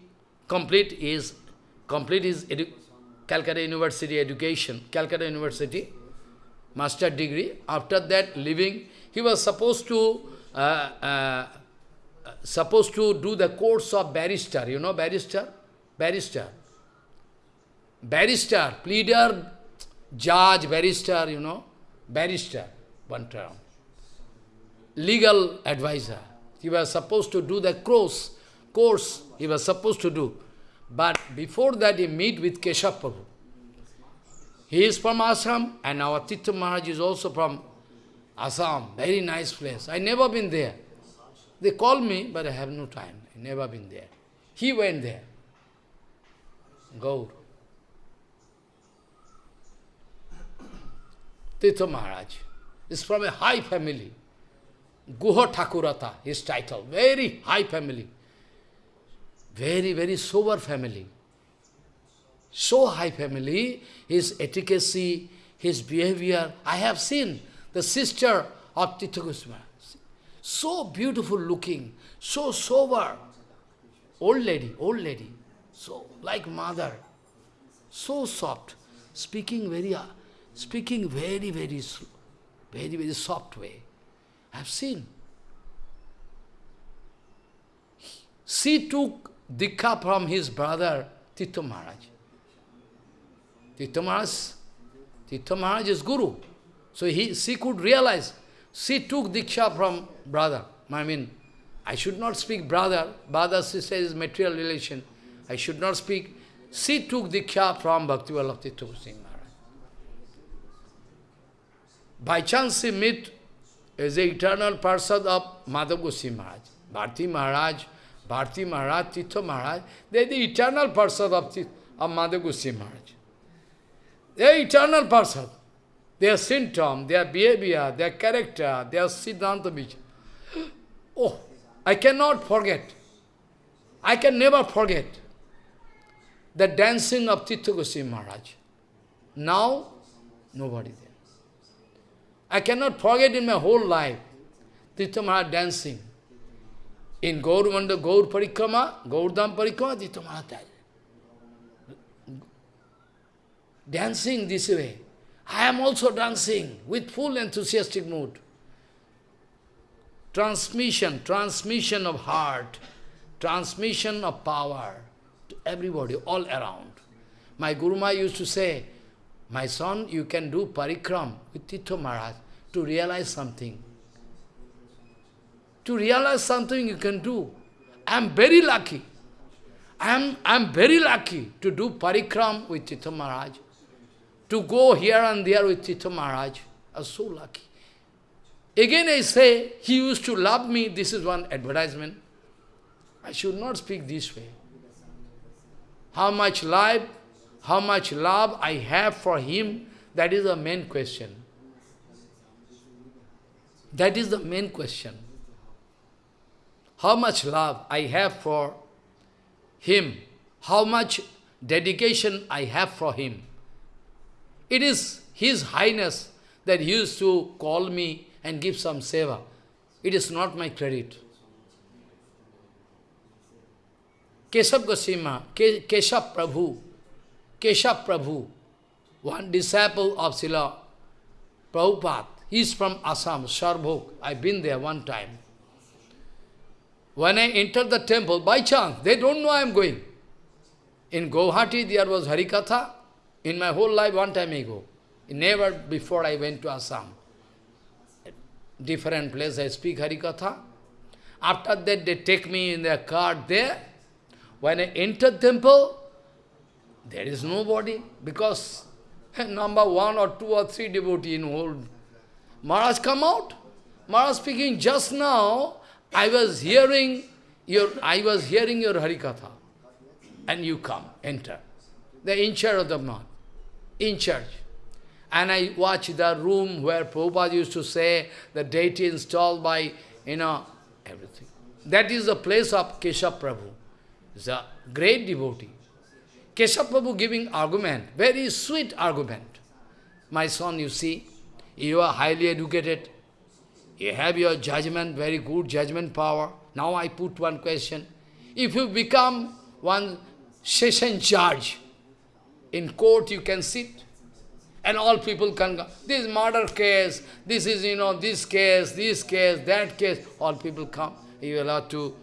complete is complete his Calcutta University education, Calcutta University, master degree. After that, living, he was supposed to uh, uh, supposed to do the course of barrister. You know barrister? Barrister. Barrister, pleader, judge, barrister, you know, barrister, one term. Legal advisor. He was supposed to do the course, course he was supposed to do. But before that he meet with Keshav Prabhu. He is from Assam and our Tirtha Maharaj is also from Assam, very nice place. I never been there. They call me, but I have no time. I never been there. He went there. Gaur. Tirtha Maharaj is from a high family. Guha Thakurata, his title, very high family. Very, very sober family. So high family, his etiquette, his behavior. I have seen the sister of Tirtha Goswami. So beautiful looking, so sober. Old lady, old lady. So like mother. So soft. Speaking very, uh, speaking very, very very, very soft way. I have seen. She took Diksha from his brother Tirtha Maharaj. Tirtha Maharaj, Tirtha Maharaj is Guru. So he, she could realize. She took Diksha from brother. I mean, I should not speak brother. Brother, sister is material relation. I should not speak. She took Diksha from Bhaktivallabh Tirtha Goswami Maharaj. By chance he met as the eternal Parsad of Madhav Goswami Maharaj. Bharti Maharaj, Bharti Maharaj, Tirtha Maharaj, they are the eternal Parsad of, of Madhav Goswami Maharaj. They are eternal Parsad. Their symptom, their behavior, their character, their Siddhanta. Oh, I cannot forget. I can never forget the dancing of Tirtha Goswami Maharaj. Now, nobody there. I cannot forget in my whole life, Tirtha Maharaj dancing. In Gaurmanda, Gaur Parikrama, Gaurdam Parikrama, Tirtha Maharaj dancing this way. I am also dancing with full enthusiastic mood. Transmission, transmission of heart, transmission of power to everybody, all around. My Guru Ma used to say, my son, you can do parikram with Tirtha Maharaj to realize something. To realize something you can do. I am very lucky. I am, I am very lucky to do parikram with Tirtha Maharaj. To go here and there with Tirtha Maharaj. I am so lucky. Again I say, he used to love me. This is one advertisement. I should not speak this way. How much life how much love I have for him, that is the main question. That is the main question. How much love I have for him, how much dedication I have for him. It is His Highness that used to call me and give some seva. It is not my credit. Keshav Goswami, Keshav Prabhu, Keshav Prabhu, one disciple of Srila Prabhupada. He is from Assam, Sarbhog. I've been there one time. When I entered the temple, by chance, they don't know I am going. In Guwahati, there was Harikatha. In my whole life, one time ago. Never before I went to Assam. Different place, I speak Harikatha. After that, they take me in their car there. When I entered temple, there is nobody, because number one or two or three devotee in whole. Maharaj come out. Maharaj speaking just now, I was hearing your I was hearing your Harikatha. And you come, enter. The in charge of the month. In church. And I watch the room where Prabhupada used to say the deity installed by, you know, everything. That is the place of Keshav Prabhu. A great devotee. Keshav Prabhu giving argument, very sweet argument. My son, you see, you are highly educated, you have your judgment, very good judgment power. Now I put one question. If you become one session judge, in court you can sit, and all people can come. This murder case, this is, you know, this case, this case, that case, all people come. You are allowed to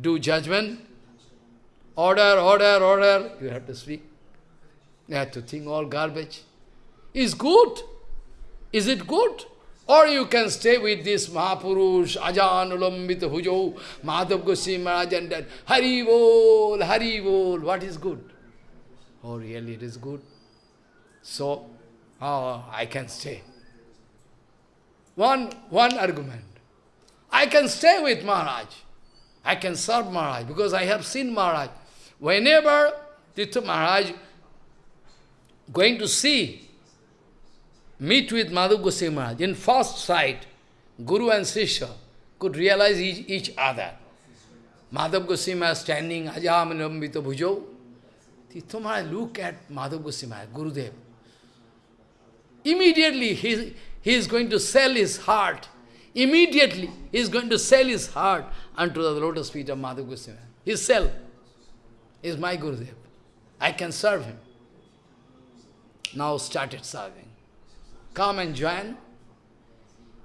do judgment. Order, order, order. You have to speak. You have to think all garbage. Is good? Is it good? Or you can stay with this Mahapurush, Ajan Ulambita Hujo, Madhav Goswami Maharaj and that. What is good? Oh, really, it is good. So, oh, I can stay. One, one argument. I can stay with Maharaj. I can serve Maharaj because I have seen Maharaj. Whenever Tirtha Maharaj going to see, meet with Madhav Goswami Maharaj, in first sight, Guru and Sisha, could realize each, each other. Madhav Goswami standing, Ajam Lambita Bhujo. Tirtha Maharaj look at Madhav Goswami, Gurudev. Immediately he, he is going to sell his heart. Immediately he is going to sell his heart unto the lotus feet of Madhav Goswami. His sell is my Gurudev. I can serve him. Now started serving. Come and join.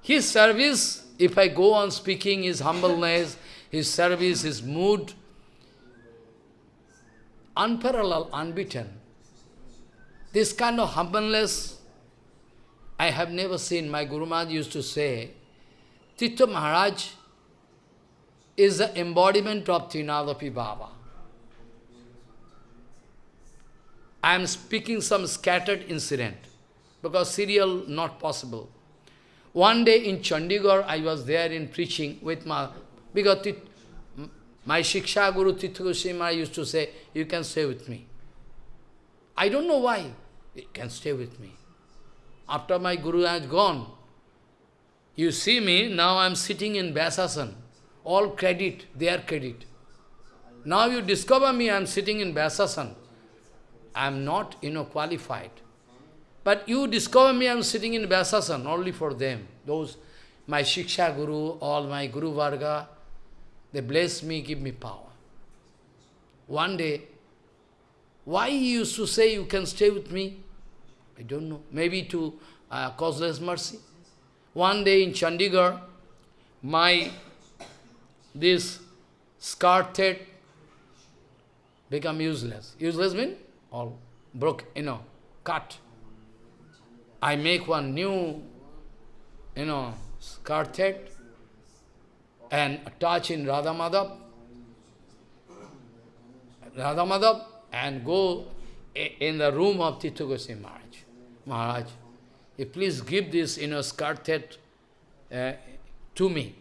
His service, if I go on speaking his humbleness, his service, his mood, unparalleled, unbeaten. This kind of humbleness I have never seen. My Guru Maharaj used to say, Tirtha Maharaj is the embodiment of Trinadapi Baba. I am speaking some scattered incident, because serial not possible. One day in Chandigarh, I was there in preaching with my, because my Shiksha Guru Tirtha Goswami used to say, you can stay with me. I don't know why. You can stay with me. After my Guru has gone, you see me, now I am sitting in Vyasasan. All credit, their credit. Now you discover me, I am sitting in Vyasasan. I am not, you know, qualified. But you discover me, I am sitting in Vyasasan, only for them. Those, my Shiksha Guru, all my Guru Varga, they bless me, give me power. One day, why he used to say, you can stay with me? I don't know. Maybe to uh, causeless mercy. One day in Chandigarh, my, this scarf head become useless. Useless means all broke, you know, cut. I make one new, you know, scarf head and attach in Radha Madhav, Radha Madhav, and go in the room of Tirtha Goswami Maharaj. Maharaj, please give this, you know, skirt uh, to me.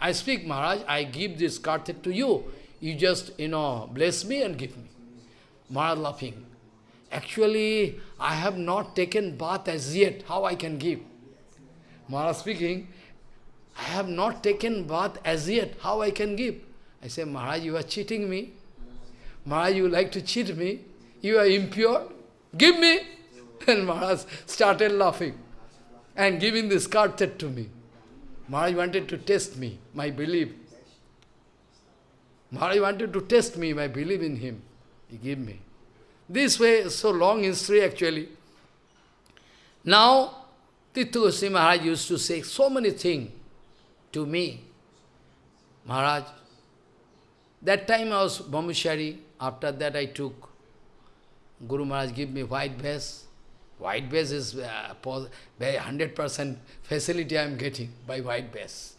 I speak, Maharaj, I give this skirt to you. You just, you know, bless me and give me. Maharaj laughing. Actually, I have not taken bath as yet. How I can give? Maharaj speaking, I have not taken bath as yet. How I can give? I say, Maharaj, you are cheating me. Maharaj, you like to cheat me. You are impure. Give me. And Maharaj started laughing and giving this card to me. Maharaj wanted to test me, my belief. Maharaj wanted to test me, my belief in him. He gave me. This way, so long history actually. Now, Tirtha Goswami Maharaj used to say so many things to me. Maharaj, that time I was Brahmachari. After that I took, Guru Maharaj give me white vest. White base is uh, 100% facility I am getting by white base.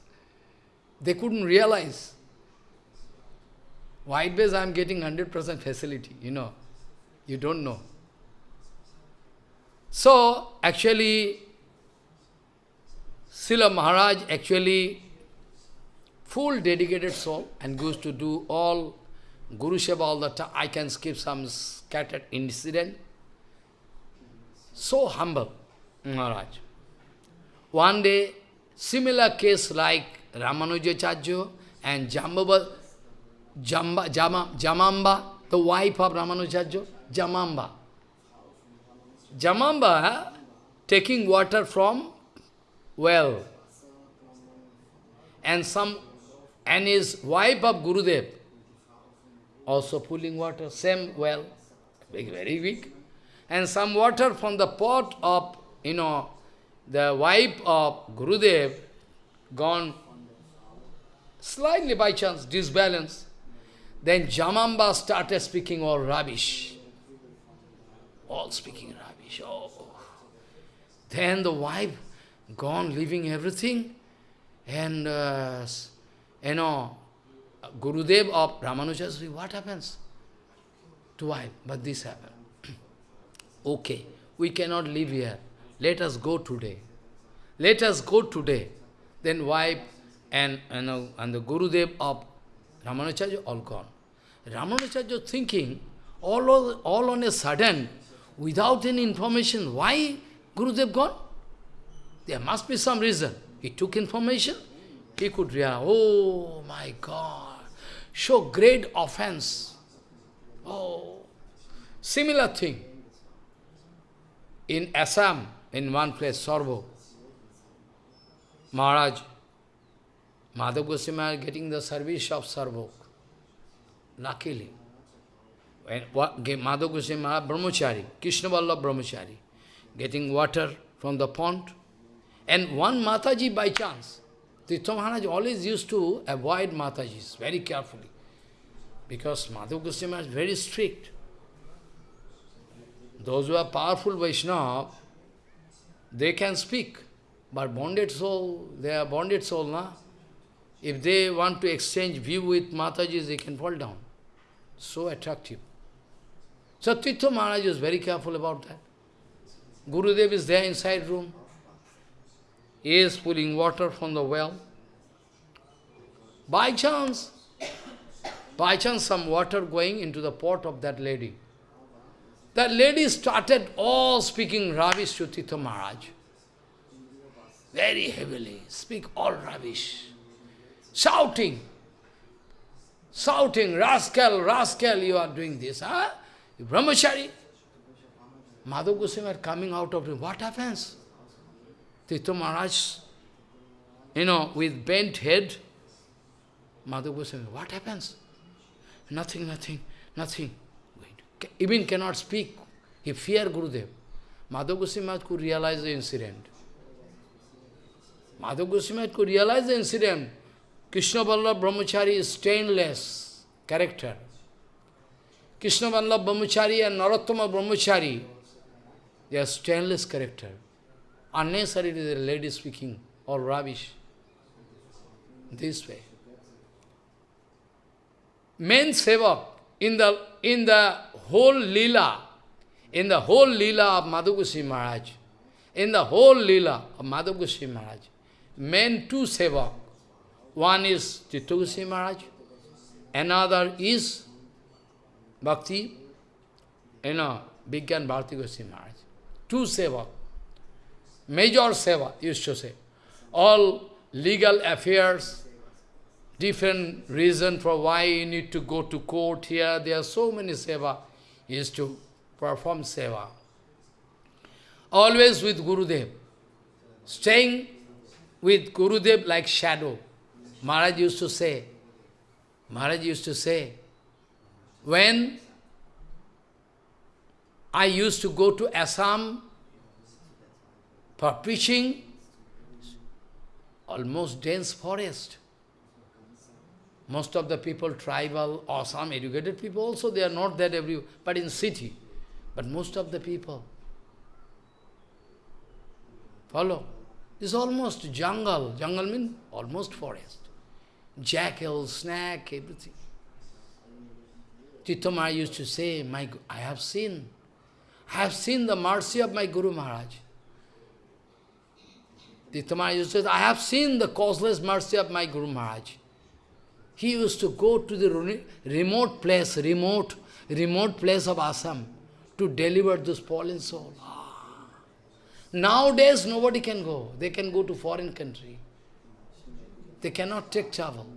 They couldn't realize. White base I am getting 100% facility, you know. You don't know. So, actually, Srila Maharaj actually full dedicated soul and goes to do all Guru Seva all the time. I can skip some scattered incident so humble, Maharaj. One day, similar case like Ramanujacharya and Jambaba, Jamba, Jama, Jamamba, the wife of Ramanujacharya, Jamamba. Jamamba taking water from well. And some and his wife of Gurudev also pulling water, same well, big, very weak and some water from the pot of, you know, the wife of Gurudev gone slightly by chance, disbalance. Then Jamamba started speaking all rubbish. All speaking rubbish. Oh. Then the wife gone, leaving everything. And, uh, you know, Gurudev of Ramanuja, what happens to wife? But this happened. Okay, we cannot live here. Let us go today. Let us go today. Then wife and, and, and the Gurudev of Ramanujacharya all gone. Ramanujacharya thinking, all, all on a sudden, without any information, why Gurudev gone? There must be some reason. He took information, he could realize, oh my God, so great offense. Oh, similar thing. In Assam, in one place, Sarvo, Maharaj, Madhav Goswami getting the service of Sarbhog. Luckily. When Madhav Goswami Brahmachari, Krishna Vallabh Brahmachari, getting water from the pond. And one Mataji by chance, Tirtha Maharaj always used to avoid Matajis very carefully. Because Madhav Goswami is very strict. Those who are powerful Vaishnava, they can speak. But bonded soul, they are bonded soul, na? If they want to exchange view with Matajis, they can fall down. So attractive. So Tirtha Maharaj is very careful about that. Gurudev is there inside room. Is pulling water from the well. By chance, by chance some water going into the pot of that lady. That lady started all speaking rubbish to Tirtha Maharaj. Very heavily, speak all rubbish. Shouting. Shouting, rascal, rascal, you are doing this. Huh? Brahmachari. Madhav Goswami are coming out of it. What happens? Tirtha Maharaj, you know, with bent head, Madhav Goswami, what happens? Nothing, nothing, nothing. Even cannot speak. He fear Gurudev. Madhav Goswami could realize the incident. Madhav Goswami could realize the incident. Krishna Vallabh Brahmachari is stainless character. Krishna Vallabh Brahmachari and Narottama Brahmachari, they are stainless character. Unnecessarily the lady speaking, or rubbish. This way. Main sevak in the in the whole lila, in the whole lila of Madhugusi Maharaj, in the whole lila of Madhugusi Maharaj, main two sevak. One is Chittagusi Maharaj, another is Bhakti, you know, Bigyan Bharti Goswami Maharaj. Two sevak. Major seva, used to say. All legal affairs, different reason for why you need to go to court here. There are so many seva. used to perform seva. Always with Gurudev. Staying with Gurudev like shadow. Maharaj used to say, Maharaj used to say, when I used to go to Assam for preaching, almost dense forest. Most of the people, tribal or some educated people also, they are not that every, but in city. But most of the people, follow. It's almost jungle. Jungle means almost forest. Jackal, snake, everything. Tirtha used to say, my, I have seen, I have seen the mercy of my Guru Maharaj. Used to I have seen the causeless mercy of my Guru Maharaj. He used to go to the remote place, remote, remote place of Assam to deliver this fallen soul. Ah. Nowadays, nobody can go. They can go to foreign country. They cannot take travel.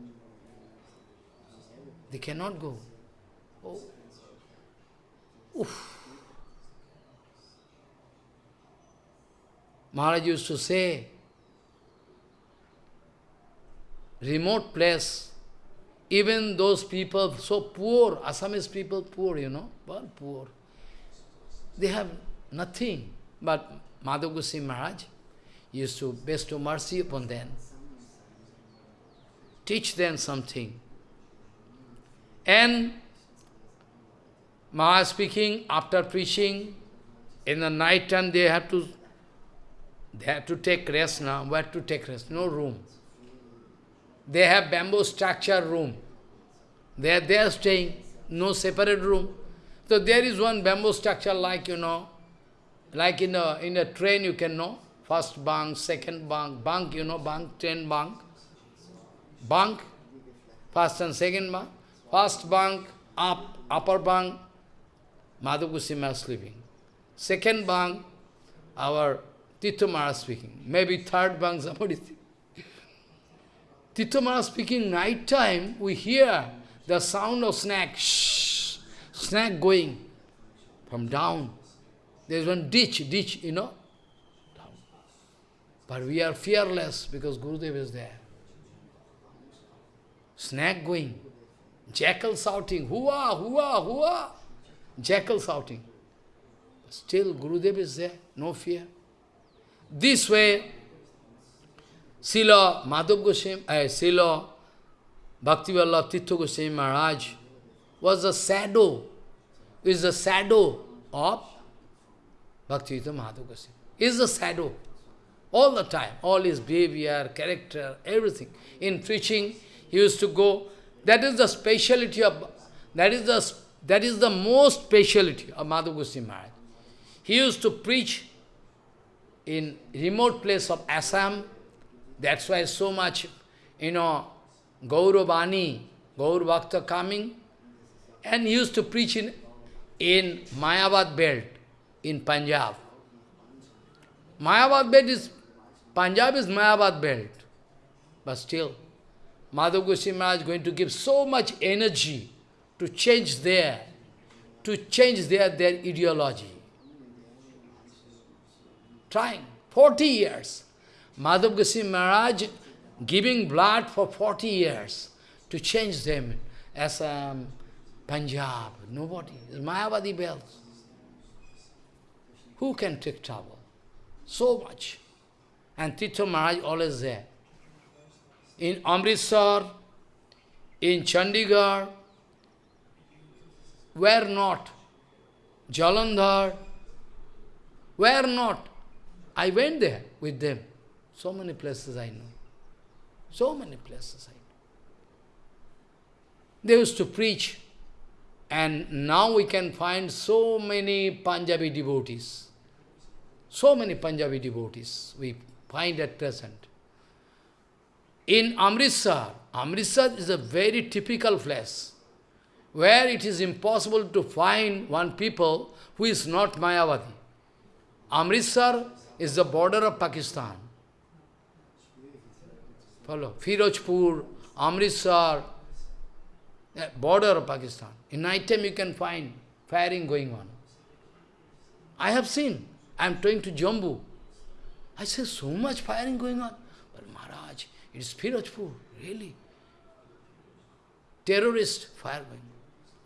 They cannot go. Oh. Oof. Maharaj used to say, remote place, even those people so poor, Assamese people poor, you know, well, poor. They have nothing. But Madhav Goswami Maharaj used to bestow mercy upon them. Teach them something. And Maharaj speaking, after preaching, in the night time they have to they have to take rest now. Where to take rest? No room. They have bamboo structure room. They are there staying, no separate room. So there is one bamboo structure like, you know, like in a, in a train you can know, first bunk, second bunk, bunk, you know, bunk, train bunk, bunk, first and second bunk, first bunk, up, upper bunk, Goswami sleeping. Second bunk, our Tirtha Maharaj speaking. Maybe third bunk, somebody Tirtha Maharaj speaking night time, we hear the sound of snake, shh, snake going from down. There is one ditch, ditch, you know. Down. But we are fearless because Gurudev is there. Snake going, jackal shouting, hua, hua, hua, jackal shouting. Still Gurudev is there, no fear. This way, Srila Madhav Goswami, uh, Srila Bhaktivallabh Tirtha Goswami Maharaj was a shadow, is a shadow of Bhaktivedanta Madhav Goswami. Is a shadow. All the time, all his behavior, character, everything. In preaching, he used to go. That is the speciality of, that is the, that is the most speciality of Madhav Goswami Maharaj. He used to preach in remote place of Assam, that's why so much, you know, Gauravani, Gaur Bhakta coming, and used to preach in, in Mayavad belt in Punjab. Mayavad belt is, Punjab is Mayavad belt. But still, Madhav Goswami Maharaj is going to give so much energy to change their, to change their, their ideology. Trying, 40 years. Madhav Goswami Maharaj giving blood for 40 years to change them as um, Punjab. Nobody. Mayavadi bells. Who can take trouble? So much. And Tirtha Maharaj always there. In Amritsar, in Chandigarh, where not? Jalandhar, where not? I went there with them. So many places I know. So many places I know. They used to preach, and now we can find so many Punjabi devotees. So many Punjabi devotees we find at present. In Amritsar, Amritsar is a very typical place, where it is impossible to find one people who is not Mayavadi. Amritsar is the border of Pakistan. Follow. Firozpur, Amritsar, border of Pakistan. In night time you can find firing going on. I have seen. I am going to Jammu. I say, so much firing going on. But Maharaj, it is Firozpur, really. Terrorist firing.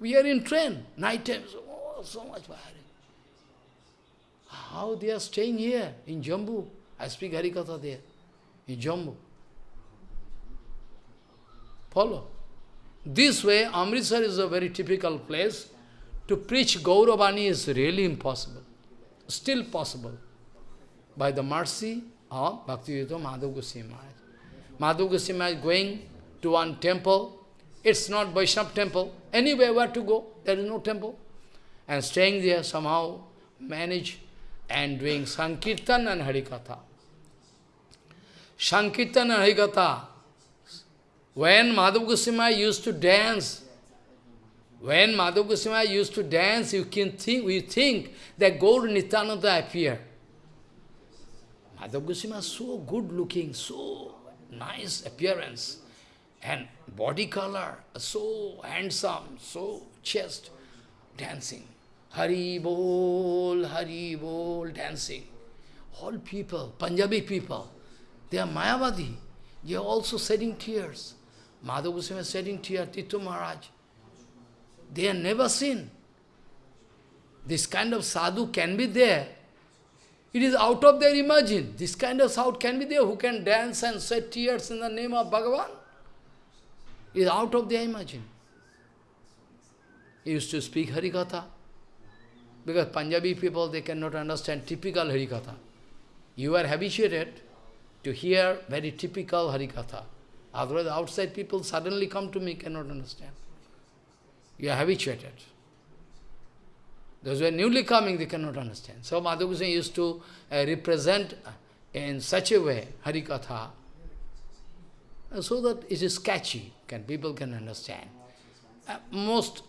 We are in train, night time, oh, so much firing. How they are staying here in Jammu? I speak Harikatha there, in Jammu. Follow. This way, Amritsar is a very typical place. To preach Gauravani is really impossible. Still possible. By the mercy of Bhaktivedanta Madhav Goswami Maharaj. Goswami Maharaj going to one temple. It's not Vaishnava temple. Anywhere where to go, there is no temple. And staying there somehow manage and doing Sankirtan and Harikatha. Sankirtan and Harikatha when Madhav Goswami used to dance, when Madhav Goswami used to dance, you can think, we think that Gaur Nityananda appeared. Madhav Goswami is so good looking, so nice appearance, and body color, so handsome, so chest, dancing. Hari Bol, Hari Bol, dancing. All people, Punjabi people, they are Mayavadi. They are also shedding tears. Madhav Goswami shedding tears, Tirtha Maharaj. They have never seen. This kind of sadhu can be there. It is out of their imagine. This kind of sadhu can be there who can dance and shed tears in the name of Bhagavan. It is out of their imagine. He used to speak Harikatha. Because Punjabi people, they cannot understand typical Harikatha. You are habituated to hear very typical Harikatha. Otherwise, outside people suddenly come to me, cannot understand. You are habituated. Those who are newly coming, they cannot understand. So Goswami used to uh, represent in such a way Harikatha, uh, so that it is catchy, can people can understand. Uh, most,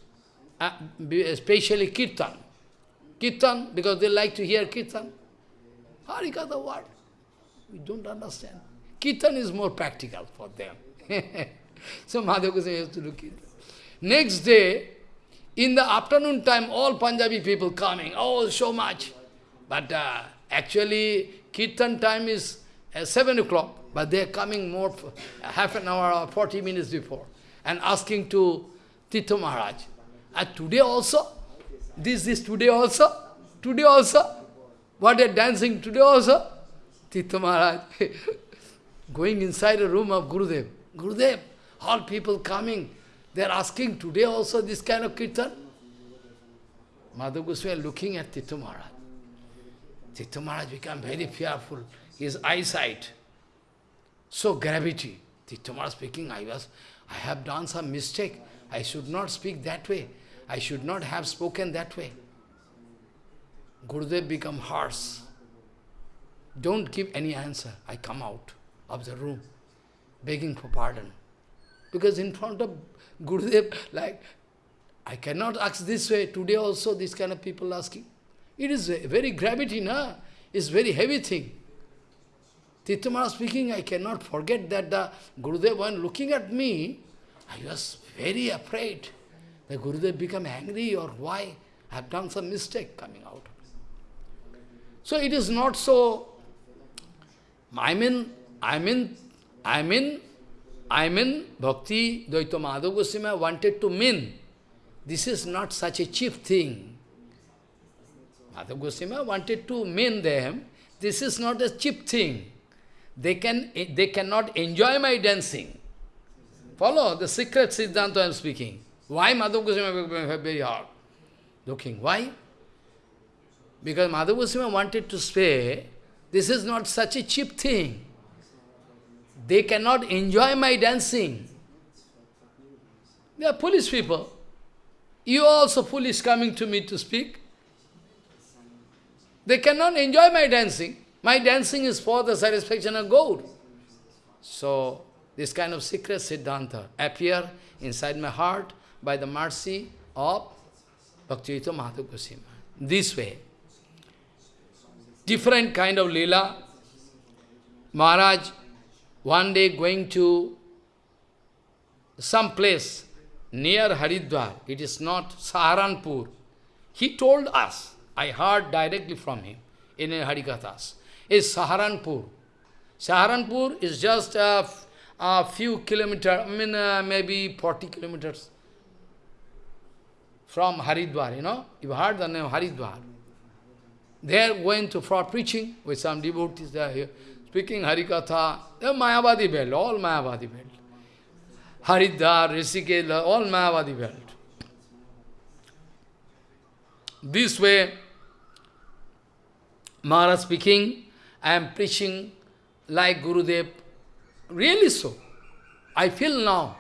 uh, especially Kirtan. Kirtan, because they like to hear Kirtan. Harikatha what? We don't understand. Kirtan is more practical for them. so Madhav Goswami used to look at Next day, in the afternoon time, all Punjabi people coming, oh, so much. But uh, actually, Kirtan time is uh, 7 o'clock, but they are coming more, half an hour or 40 minutes before, and asking to Tirtha Maharaj, and today also, this is today also, today also, what they are dancing today also, Tirtha Maharaj, going inside a room of Gurudev, Gurudev, all people coming, they are asking today also this kind of kirtan. Madhav Goswami looking at Tirtha Maharaj. Tirtha Maharaj become very fearful. His eyesight, so gravity. Tirtha Maharaj speaking, I was, I have done some mistake. I should not speak that way. I should not have spoken that way. Gurudev become harsh. Don't give any answer. I come out of the room, begging for pardon. Because in front of Gurudev, like, I cannot ask this way. Today also this kind of people asking. It is very gravity, na? It's very heavy thing. Titamara speaking, I cannot forget that the Gurudev, when looking at me, I was very afraid. The Gurudev become angry or why? I have done some mistake coming out. So it is not so, I mean, I mean, I mean, I mean, Bhaktivedanta Madhav Goswami wanted to mean, this is not such a cheap thing. Madhav Goswami wanted to mean them, this is not a cheap thing. They, can, they cannot enjoy my dancing. Follow the secret Siddhanta I am speaking. Why Madhav Goswami very hard? Looking, why? Because Madhav Goswami wanted to say, this is not such a cheap thing. They cannot enjoy my dancing. They are foolish people. You also foolish coming to me to speak. They cannot enjoy my dancing. My dancing is for the satisfaction of God. So, this kind of secret Siddhanta appear inside my heart by the mercy of Bhaktivedanta Madhav Goswami. This way. Different kind of lila. Maharaj one day going to some place near Haridwar, it is not Saharanpur. He told us, I heard directly from him in Harikathas, is Saharanpur. Saharanpur is just a, a few kilometers, I mean uh, maybe 40 kilometers from Haridwar, you know, you heard the name Haridwar. They are going to for preaching with some devotees there here speaking Harikatha, the Mayavadi belt, all Mayavadi belt. Haridwar, Rishikesh, all Mayavadi belt. This way, Maharaj speaking, I am preaching like Gurudev, really so. I feel now,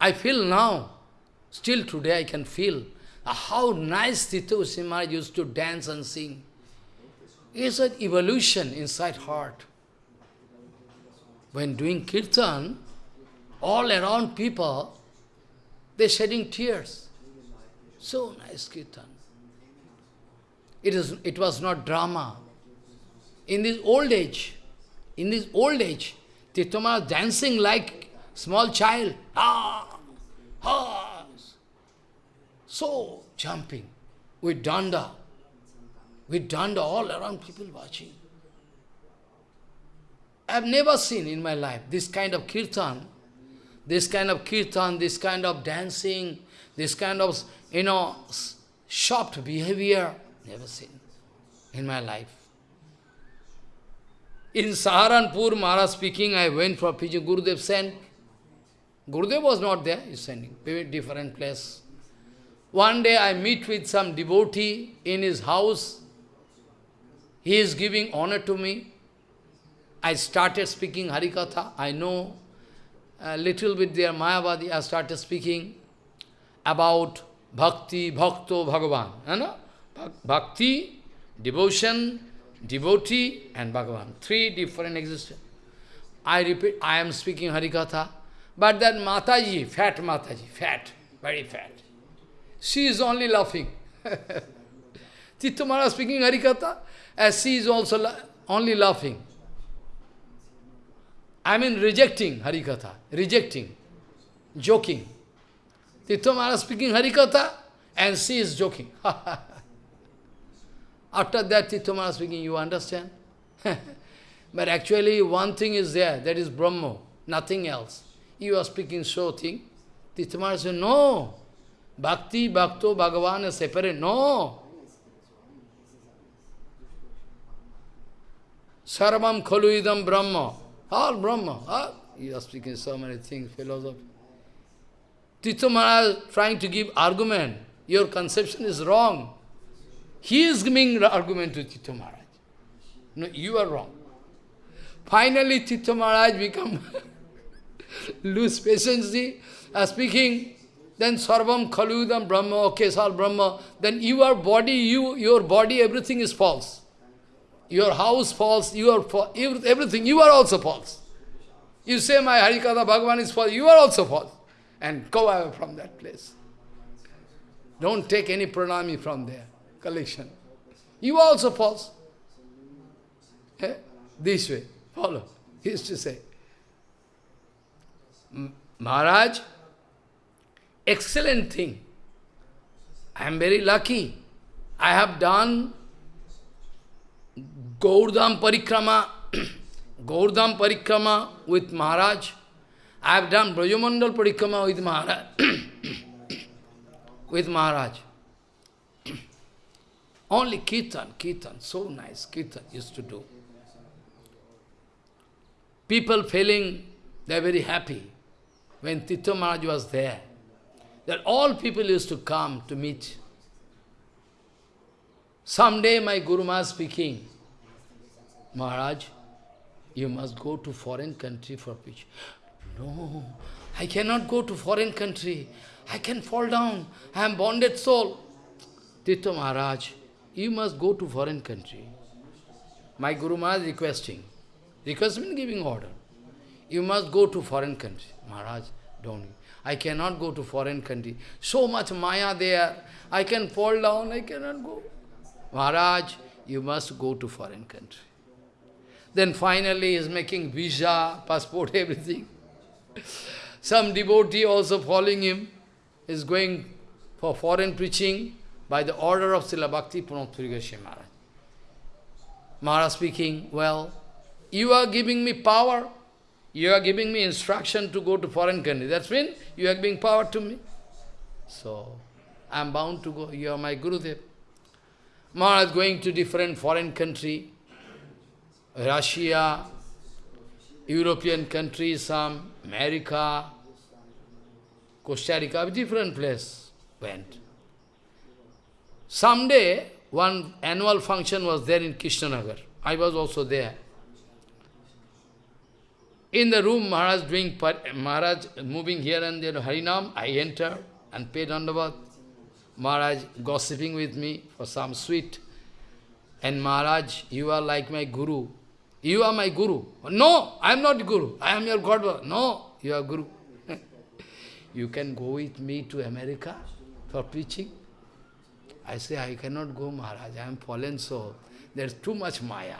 I feel now, still today I can feel how nice Tito Simar used to dance and sing is an evolution inside heart. When doing kirtan, all around people, they're shedding tears. So nice kirtan. It, is, it was not drama. In this old age, in this old age, Titama dancing like small child. Ah, ah. So jumping with danda. With danda all around people watching. I have never seen in my life this kind of kirtan, this kind of kirtan, this kind of dancing, this kind of, you know, shocked behavior. Never seen in my life. In Saharanpur, Maharaj speaking, I went for preaching. Gurudev sent. Gurudev was not there, he's sending, different place. One day I meet with some devotee in his house. He is giving honor to me. I started speaking Harikatha. I know a little bit there, Mayavadi. I started speaking about Bhakti, Bhakto, Bhagavan. You know? Bhakti, devotion, devotee, and Bhagavan. Three different existence. I repeat, I am speaking Harikatha. But that Mataji, fat Mataji, fat, very fat. She is only laughing. Tittamara speaking Harikatha, as she is also only laughing. I mean rejecting Harikatha, rejecting, joking. Tirtha Maharaj speaking Harikatha and she is joking. After that, Tirtha Maharaj speaking, you understand? but actually, one thing is there, that is Brahma, nothing else. You are speaking so thing. Tirtha Maharaj said, no. Bhakti, Bhakto, Bhagavan is separate. No. Sarvam khalu Brahma. All Brahma. Ah, you are speaking so many things, philosophy. Tirtha Maharaj trying to give argument. Your conception is wrong. He is giving argument to Tirtha Maharaj. No, you are wrong. Finally, Tirtha Maharaj become lose patience, uh, speaking, then Sarvam Khaludam Brahma, okay, Sal Brahma, then your body, you, your body, everything is false. Your house false, you are everything, you are also false. You say my Harikatha Bhagavan is false, you are also false. And go away from that place. Don't take any pranami from there, collection. You are also false. Eh? This way, follow. He used to say. Maharaj, excellent thing. I am very lucky. I have done Gaurdam Parikrama, Gaurdam Parikrama with Maharaj. I have done Brajamandal Parikrama with Maharaj. with Maharaj. Only Kirtan, Kirtan, so nice, Kirtan used to do. People feeling they are very happy when Tirtha Maharaj was there. That all people used to come to meet. Someday my Guru Maharaj speaking, Maharaj, you must go to foreign country for preaching. No, I cannot go to foreign country. I can fall down. I am bonded soul. Tirtha Maharaj, you must go to foreign country. My Guru Maharaj requesting. Request means giving order. You must go to foreign country. Maharaj, don't. I cannot go to foreign country. So much Maya there. I can fall down, I cannot go. Maharaj, you must go to foreign country. Then finally is making visa, passport, everything. Some devotee also following him is going for foreign preaching by the order of Srila Bhakti Pramod Puri Maharaj. Maharaj speaking, well, you are giving me power, you are giving me instruction to go to foreign country. That's mean you are giving power to me. So, I am bound to go. You are my Gurudev. Maharaj going to different foreign country, Russia, European countries, some, America, Costa Rica, different place went. Someday, one annual function was there in Krishnanagar. I was also there. In the room, Maharaj doing, Maharaj moving here and there, Harinam, I enter and pay dandavat. Maharaj gossiping with me for some sweet. And Maharaj, you are like my guru. You are my guru. No, I am not guru. I am your God. No, you are guru. you can go with me to America for preaching. I say, I cannot go, Maharaj. I am fallen soul. There is too much Maya.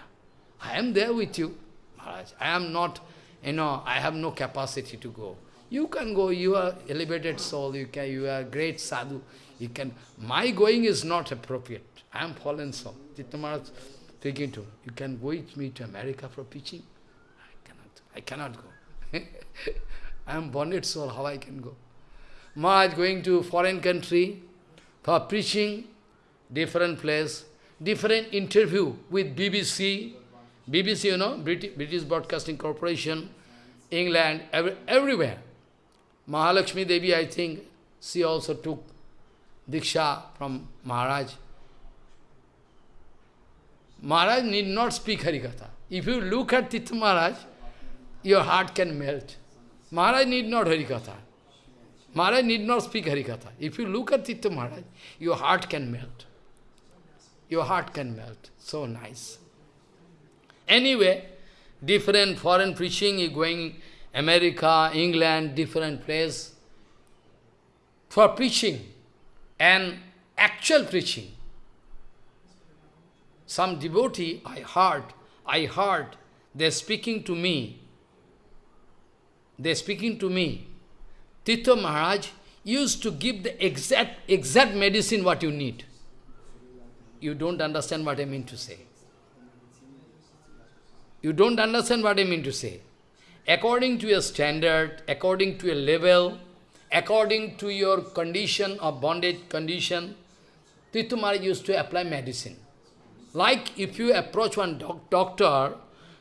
I am there with you, Maharaj. I am not you know, I have no capacity to go. You can go, you are elevated soul, you can, you are great sadhu. You can, my going is not appropriate. I am fallen soul. Tirtha Speaking to you can go with me to America for preaching. I cannot, I cannot go. I am bonded soul, how I can go? Maharaj going to foreign country for preaching, different place, different interview with BBC, BBC, you know, British, British Broadcasting Corporation, England, every, everywhere. Mahalakshmi Devi, I think, she also took Diksha from Maharaj. Maharaj need not speak Harikatha. If you look at Tirtha Maharaj, your heart can melt. Maharaj need not Harikatha. Maharaj need not speak Harikatha. If you look at Tirtha Maharaj, your heart can melt. Your heart can melt. So nice. Anyway, different foreign preaching is going America, England, different place for preaching and actual preaching. Some devotee, I heard, I heard, they're speaking to me. They're speaking to me, Tirtha Maharaj used to give the exact, exact medicine what you need. You don't understand what I mean to say. You don't understand what I mean to say. According to your standard, according to your level, according to your condition of bondage condition, Tirtha Maharaj used to apply medicine. Like if you approach one doc doctor,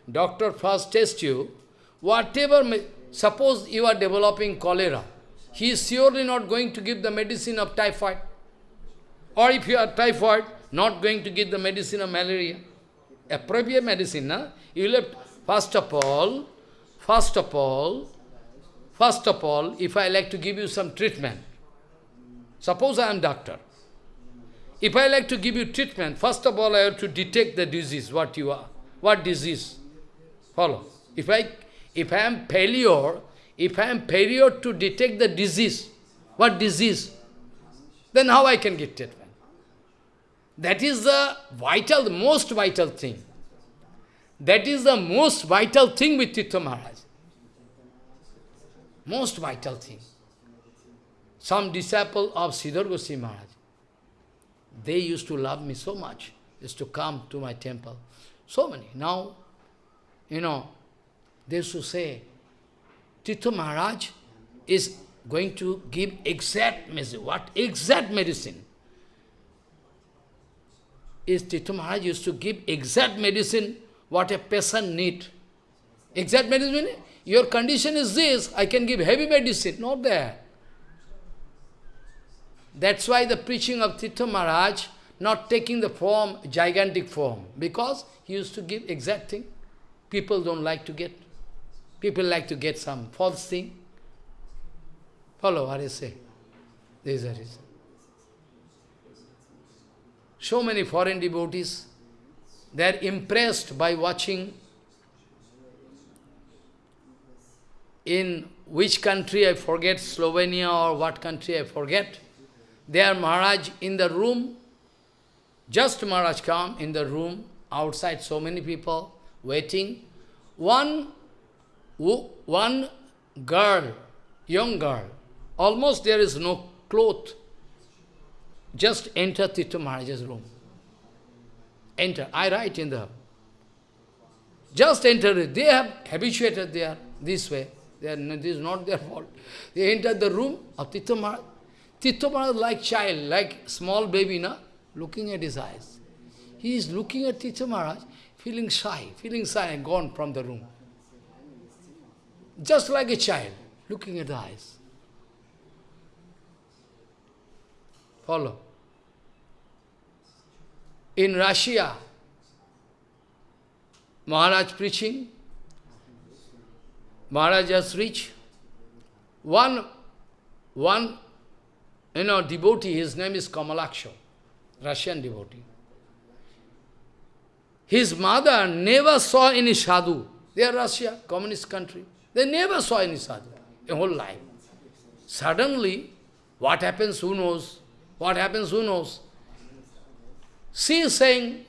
doctor first test you, whatever, suppose you are developing cholera, he is surely not going to give the medicine of typhoid. Or if you are typhoid, not going to give the medicine of malaria. Appropriate medicine, na? You will have, first of all, first of all, first of all, if I like to give you some treatment, suppose I am doctor. If I like to give you treatment, first of all I have to detect the disease, what you are, what disease. Follow. If I if I am failure, if I am failure to detect the disease, what disease, then how I can get treatment? That is the vital, the most vital thing. That is the most vital thing with Tirtha Maharaj. Most vital thing. Some disciple of Sridhar Goswami Maharaj, they used to love me so much, used to come to my temple. So many. Now, you know, they used to say, Tirtha Maharaj is going to give exact medicine. What? Exact medicine. Is Tirtha Maharaj used to give exact medicine what a patient need. Exact medicine, your condition is this, I can give heavy medicine. Not there. That's why the preaching of Tirtha Maharaj not taking the form, gigantic form, because he used to give exact thing. People don't like to get. People like to get some false thing. Follow what I say. This is the reason. So many foreign devotees, they are impressed by watching in which country I forget, Slovenia or what country I forget. There Maharaj in the room, just Maharaj come in the room, outside so many people waiting. One one girl, young girl, almost there is no cloth, just enter Tirtha Maharaj's room. Enter. I write in the... Just enter it. They have habituated there this way. They are, this is not their fault. They enter the room of Tirtha Maharaj. Tirtha Maharaj like child, like small baby, na? looking at his eyes. He is looking at Tirtha Maharaj, feeling shy, feeling shy and gone from the room. Just like a child, looking at the eyes. Follow. In Russia, Maharaj preaching, Maharaj has reached one, one, you know, devotee, his name is Kamalaksha, Russian devotee. His mother never saw any sadhu. They are Russia, communist country. They never saw any sadhu in whole life. Suddenly, what happens, who knows? What happens, who knows? She is saying,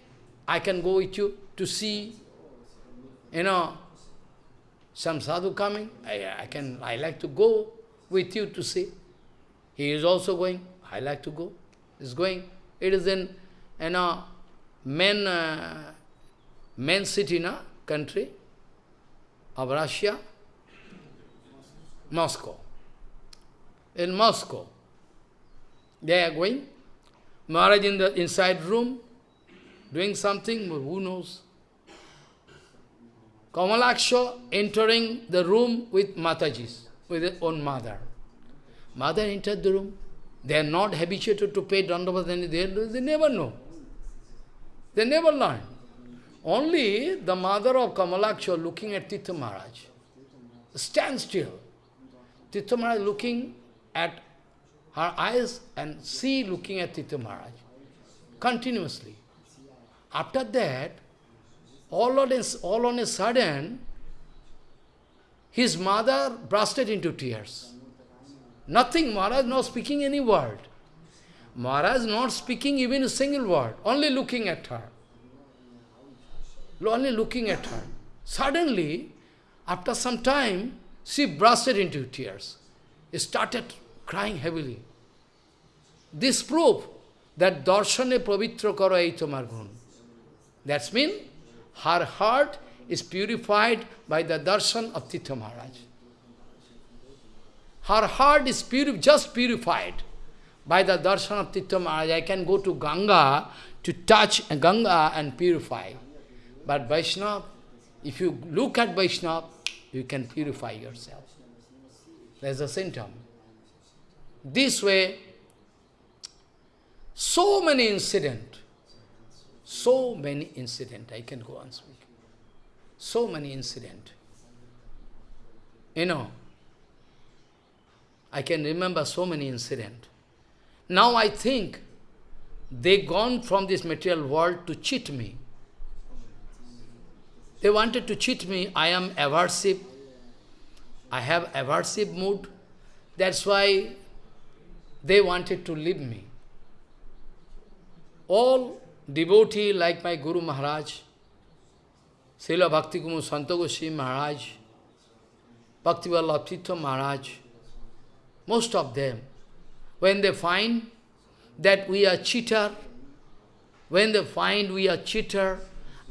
I can go with you to see, you know, some sadhu coming. I, I can, I like to go with you to see. He is also going. I like to go. He's going. It is in, you know, main, uh, main city, na, country of Russia. Moscow. In Moscow, they are going. Maharaj in the inside room, doing something, but who knows? Kamalaksha entering the room with Mataji's, with his own mother. Mother entered the room. They are not habituated to pay Dandavat, they, they never know. They never learn. Only the mother of Kamalaksha looking at Tirtha Maharaj. Stand still. Tirtha Maharaj looking at her eyes and she looking at Tirtha Maharaj continuously. After that, all on, a, all on a sudden, his mother bursted into tears. Nothing, Maharaj not speaking any word. Maharaj not speaking even a single word, only looking at her. Only looking at her. Suddenly, after some time, She bursted into tears. Started crying heavily. This proof that darshane pavitra karo aitomar gun. That's mean her heart is purified by the darshan of Tirtha Maharaj. Her heart is just purified by the darshan of Tirtha Maharaj. I can go to Ganga to touch Ganga and purify. But Vaishnava, if you look at Vaishnava, you can purify yourself. There's a symptom. This way, so many incident, so many incident, I can go on speaking. So many incident. You know, I can remember so many incident. Now I think they gone from this material world to cheat me. They wanted to cheat me. I am aversive. I have aversive mood. That's why they wanted to leave me. All devotee like my Guru Maharaj, Srila Bhakti Kumud Santa Goswami Maharaj, Bhakti Vallabh Maharaj, most of them, when they find that we are cheater, when they find we are cheater,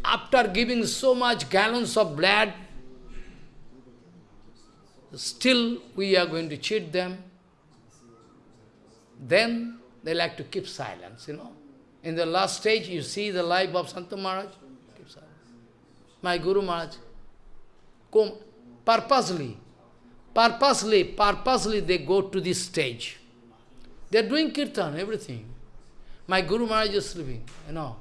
after giving so much gallons of blood, still we are going to cheat them, then they like to keep silence, you know. In the last stage, you see the life of Santa Maharaj, keep silence. My Guru Maharaj, come, purposely, purposely, purposely they go to this stage. They are doing kirtan, everything. My Guru Maharaj is sleeping, you know.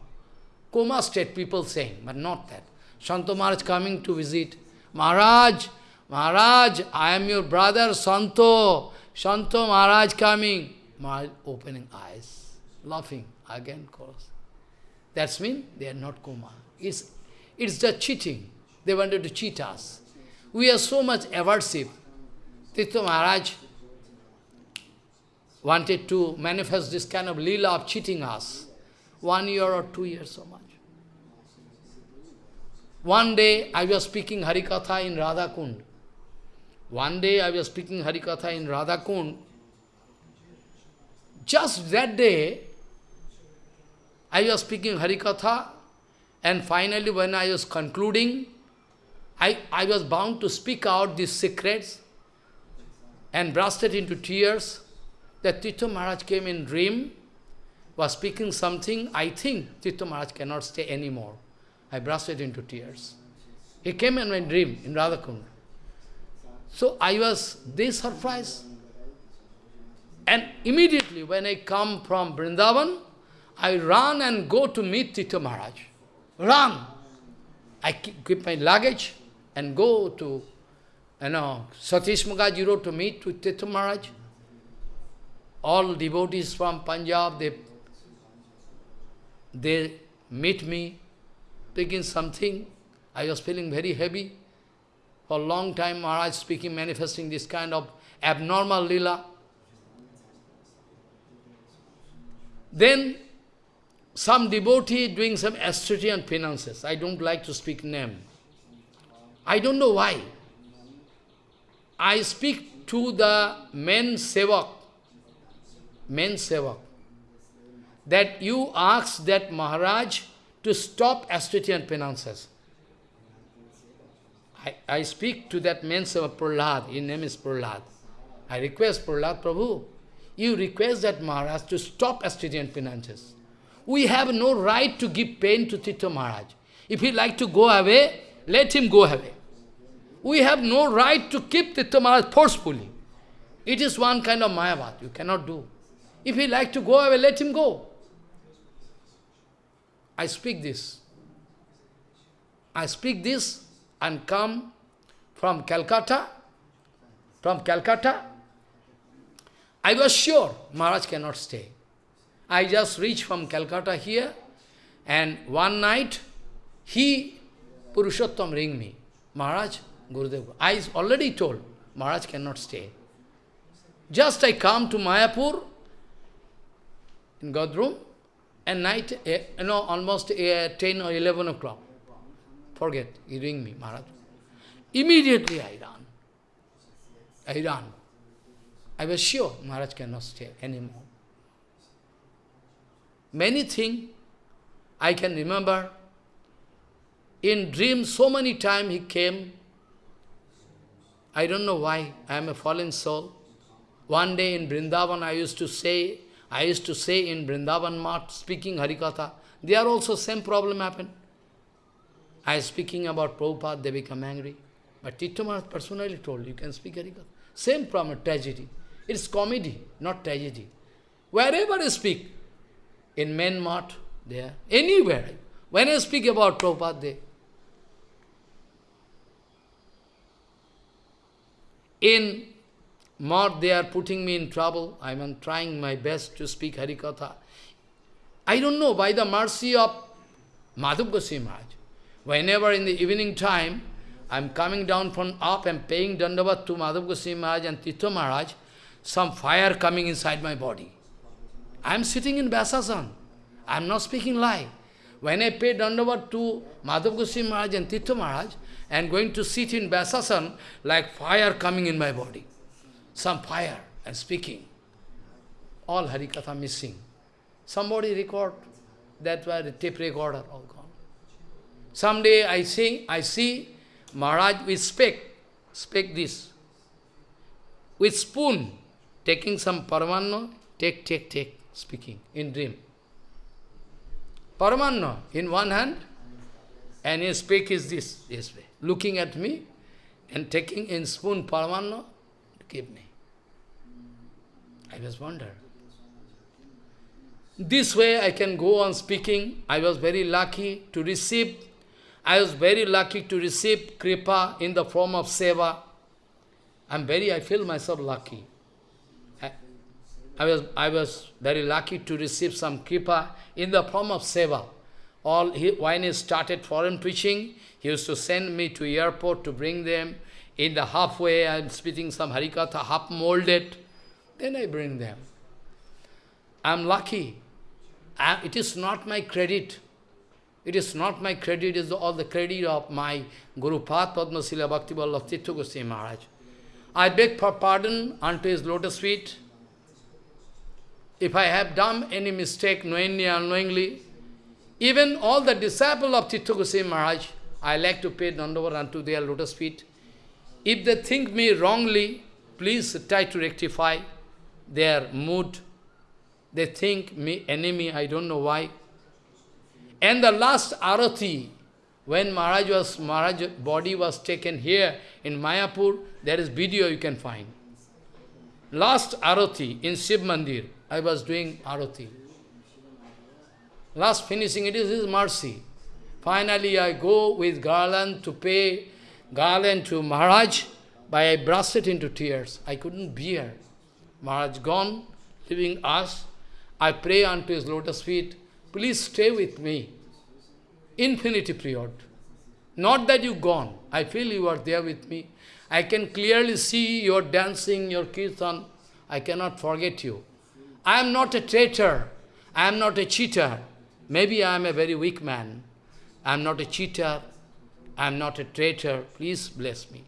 Coma state, people saying, but not that. Santa Maharaj coming to visit. Maharaj, Maharaj, I am your brother, Santo. Santo Maharaj coming. Maharaj opening eyes, laughing, again course. That's mean they are not coma. It's, it's the cheating. They wanted to cheat us. We are so much aversive. Tirtha Maharaj wanted to manifest this kind of lila of cheating us. One year or two years so much. One day I was speaking Harikatha in Radhakund. One day I was speaking Harikatha in Radhakund. Just that day, I was speaking Harikatha, and finally when I was concluding, I, I was bound to speak out these secrets and bursted into tears that Tirtha Maharaj came in dream, was speaking something, I think Tirtha Maharaj cannot stay anymore. I bursted into tears. He came in my dream in Radhakund. So I was this surprised. And immediately when I come from Vrindavan, I run and go to meet Tirtha Maharaj. Run! I keep my luggage and go to, Uh, you know, Satish Mukherjee Road to meet with Tirtha Maharaj. All devotees from Punjab, they, they meet me, taking something. I was feeling very heavy. For a long time, Maharaj speaking, manifesting this kind of abnormal lila. Then, some devotee doing some austerity and penances. I don't like to speak name. I don't know why. I speak to the men sevak, men sevak, that you ask that Maharaj to stop and penances. I, I speak to that man sevak Prahlad, his name is Prahlad. I request Prahlad Prabhu, you request that Maharaj to stop and penances. We have no right to give pain to Tirtha Maharaj. If he like to go away, let him go away. We have no right to keep Tirtha Maharaj forcefully. It is one kind of Mayavad, you cannot do. If he like to go away, let him go. I speak this. I speak this and come from Calcutta. From Calcutta, I was sure Maharaj cannot stay. I just reached from Calcutta here, and one night, he, Purushottam, ring me. Maharaj, Gurudev, I already told, Maharaj cannot stay. Just I come to Mayapur, in Godroom, and night, eh, you know, almost uh, 10 or 11 o'clock. Forget, he ring me, Maharaj. Immediately I run. I ran. I was sure Maharaj cannot stay anymore. Many things I can remember. In dream, so many times he came. I don't know why. I am a fallen soul. One day in Vrindavan, I used to say, I used to say in Vrindavan Math, speaking Harikatha, there also same problem happened. I was speaking about Prabhupada, they become angry. But Tirtha Maharaj personally told, you can speak Harikatha. Same problem, tragedy. It's comedy, not tragedy. Wherever I speak, in main mat, there, anywhere. When I speak about Prabhupada, they, in Math, they are putting me in trouble. I am trying my best to speak Harikatha. I don't know, by the mercy of Madhav Goswami Maharaj, whenever in the evening time, I am coming down from up and paying Dandavat to Madhav Goswami Maharaj and Tirtha Maharaj, some fire coming inside my body. I am sitting in Vyasasan. I am not speaking lie. When I pay Dandavat to Madhav Goswami Maharaj and Tirtha Maharaj, and going to sit in Vyasasan, like fire coming in my body some fire and speaking. All Harikatha missing. Somebody record, that was a tape recorder, all gone. Someday I see, I see Maharaj with speck, speck this, with spoon, taking some paramanno, take, take, take, speaking in dream. Paramanno in one hand, and his speak is this, this way, looking at me, and taking in spoon paramanno, give me. I was wonder. This way I can go on speaking. I was very lucky to receive, I was very lucky to receive kripa in the form of seva. I'm very, I feel myself lucky. I, I was, I was very lucky to receive some kripa in the form of seva. All he, when he started foreign preaching, he used to send me to airport to bring them. In the halfway, I'm speaking some harikatha, half molded. Then I bring them. I'm lucky. I, it is not my credit. It is not my credit, it is all the credit of my Guru Path Padma Srila Bhakti Vallabh Goswami Maharaj. I beg for pardon unto his lotus feet. If I have done any mistake knowingly unknowingly, even all the disciples of Tirtha Goswami Maharaj, I like to pay dandavat unto their lotus feet. If they think me wrongly, please try to rectify their mood. They think me enemy, I don't know why. And the last arati, when Maharaj was, Maharaj body was taken here in Mayapur, there is video you can find. Last arati in Shiv Mandir, I was doing arati. Last finishing, it is His mercy. Finally, I go with garland to pay garland to Maharaj, but I burst it into tears. I couldn't bear. Maharaj gone, leaving us. I pray unto his lotus feet, please stay with me. Infinity period. Not that you gone. I feel you are there with me. I can clearly see your dancing, your kirtan. I cannot forget you. I am not a traitor. I am not a cheater. Maybe I am a very weak man. I am not a cheater. I am not a traitor. Please bless me.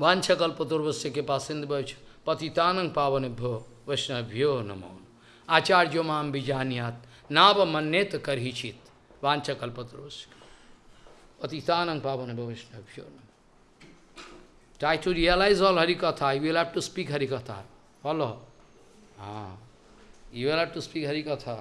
Vancha kalpaturvasya ke pasindhavach patitanang pavanibhyo vaishnavyo namo. Acharya mam bijaniyat nava mannet karhichit. Vancha kalpaturvasya. Patitanang pavanibhyo vaishnavyo namo. Try to realize all Harikatha. You will have to speak Harikatha. Follow. Ah. You will have to speak Harikatha.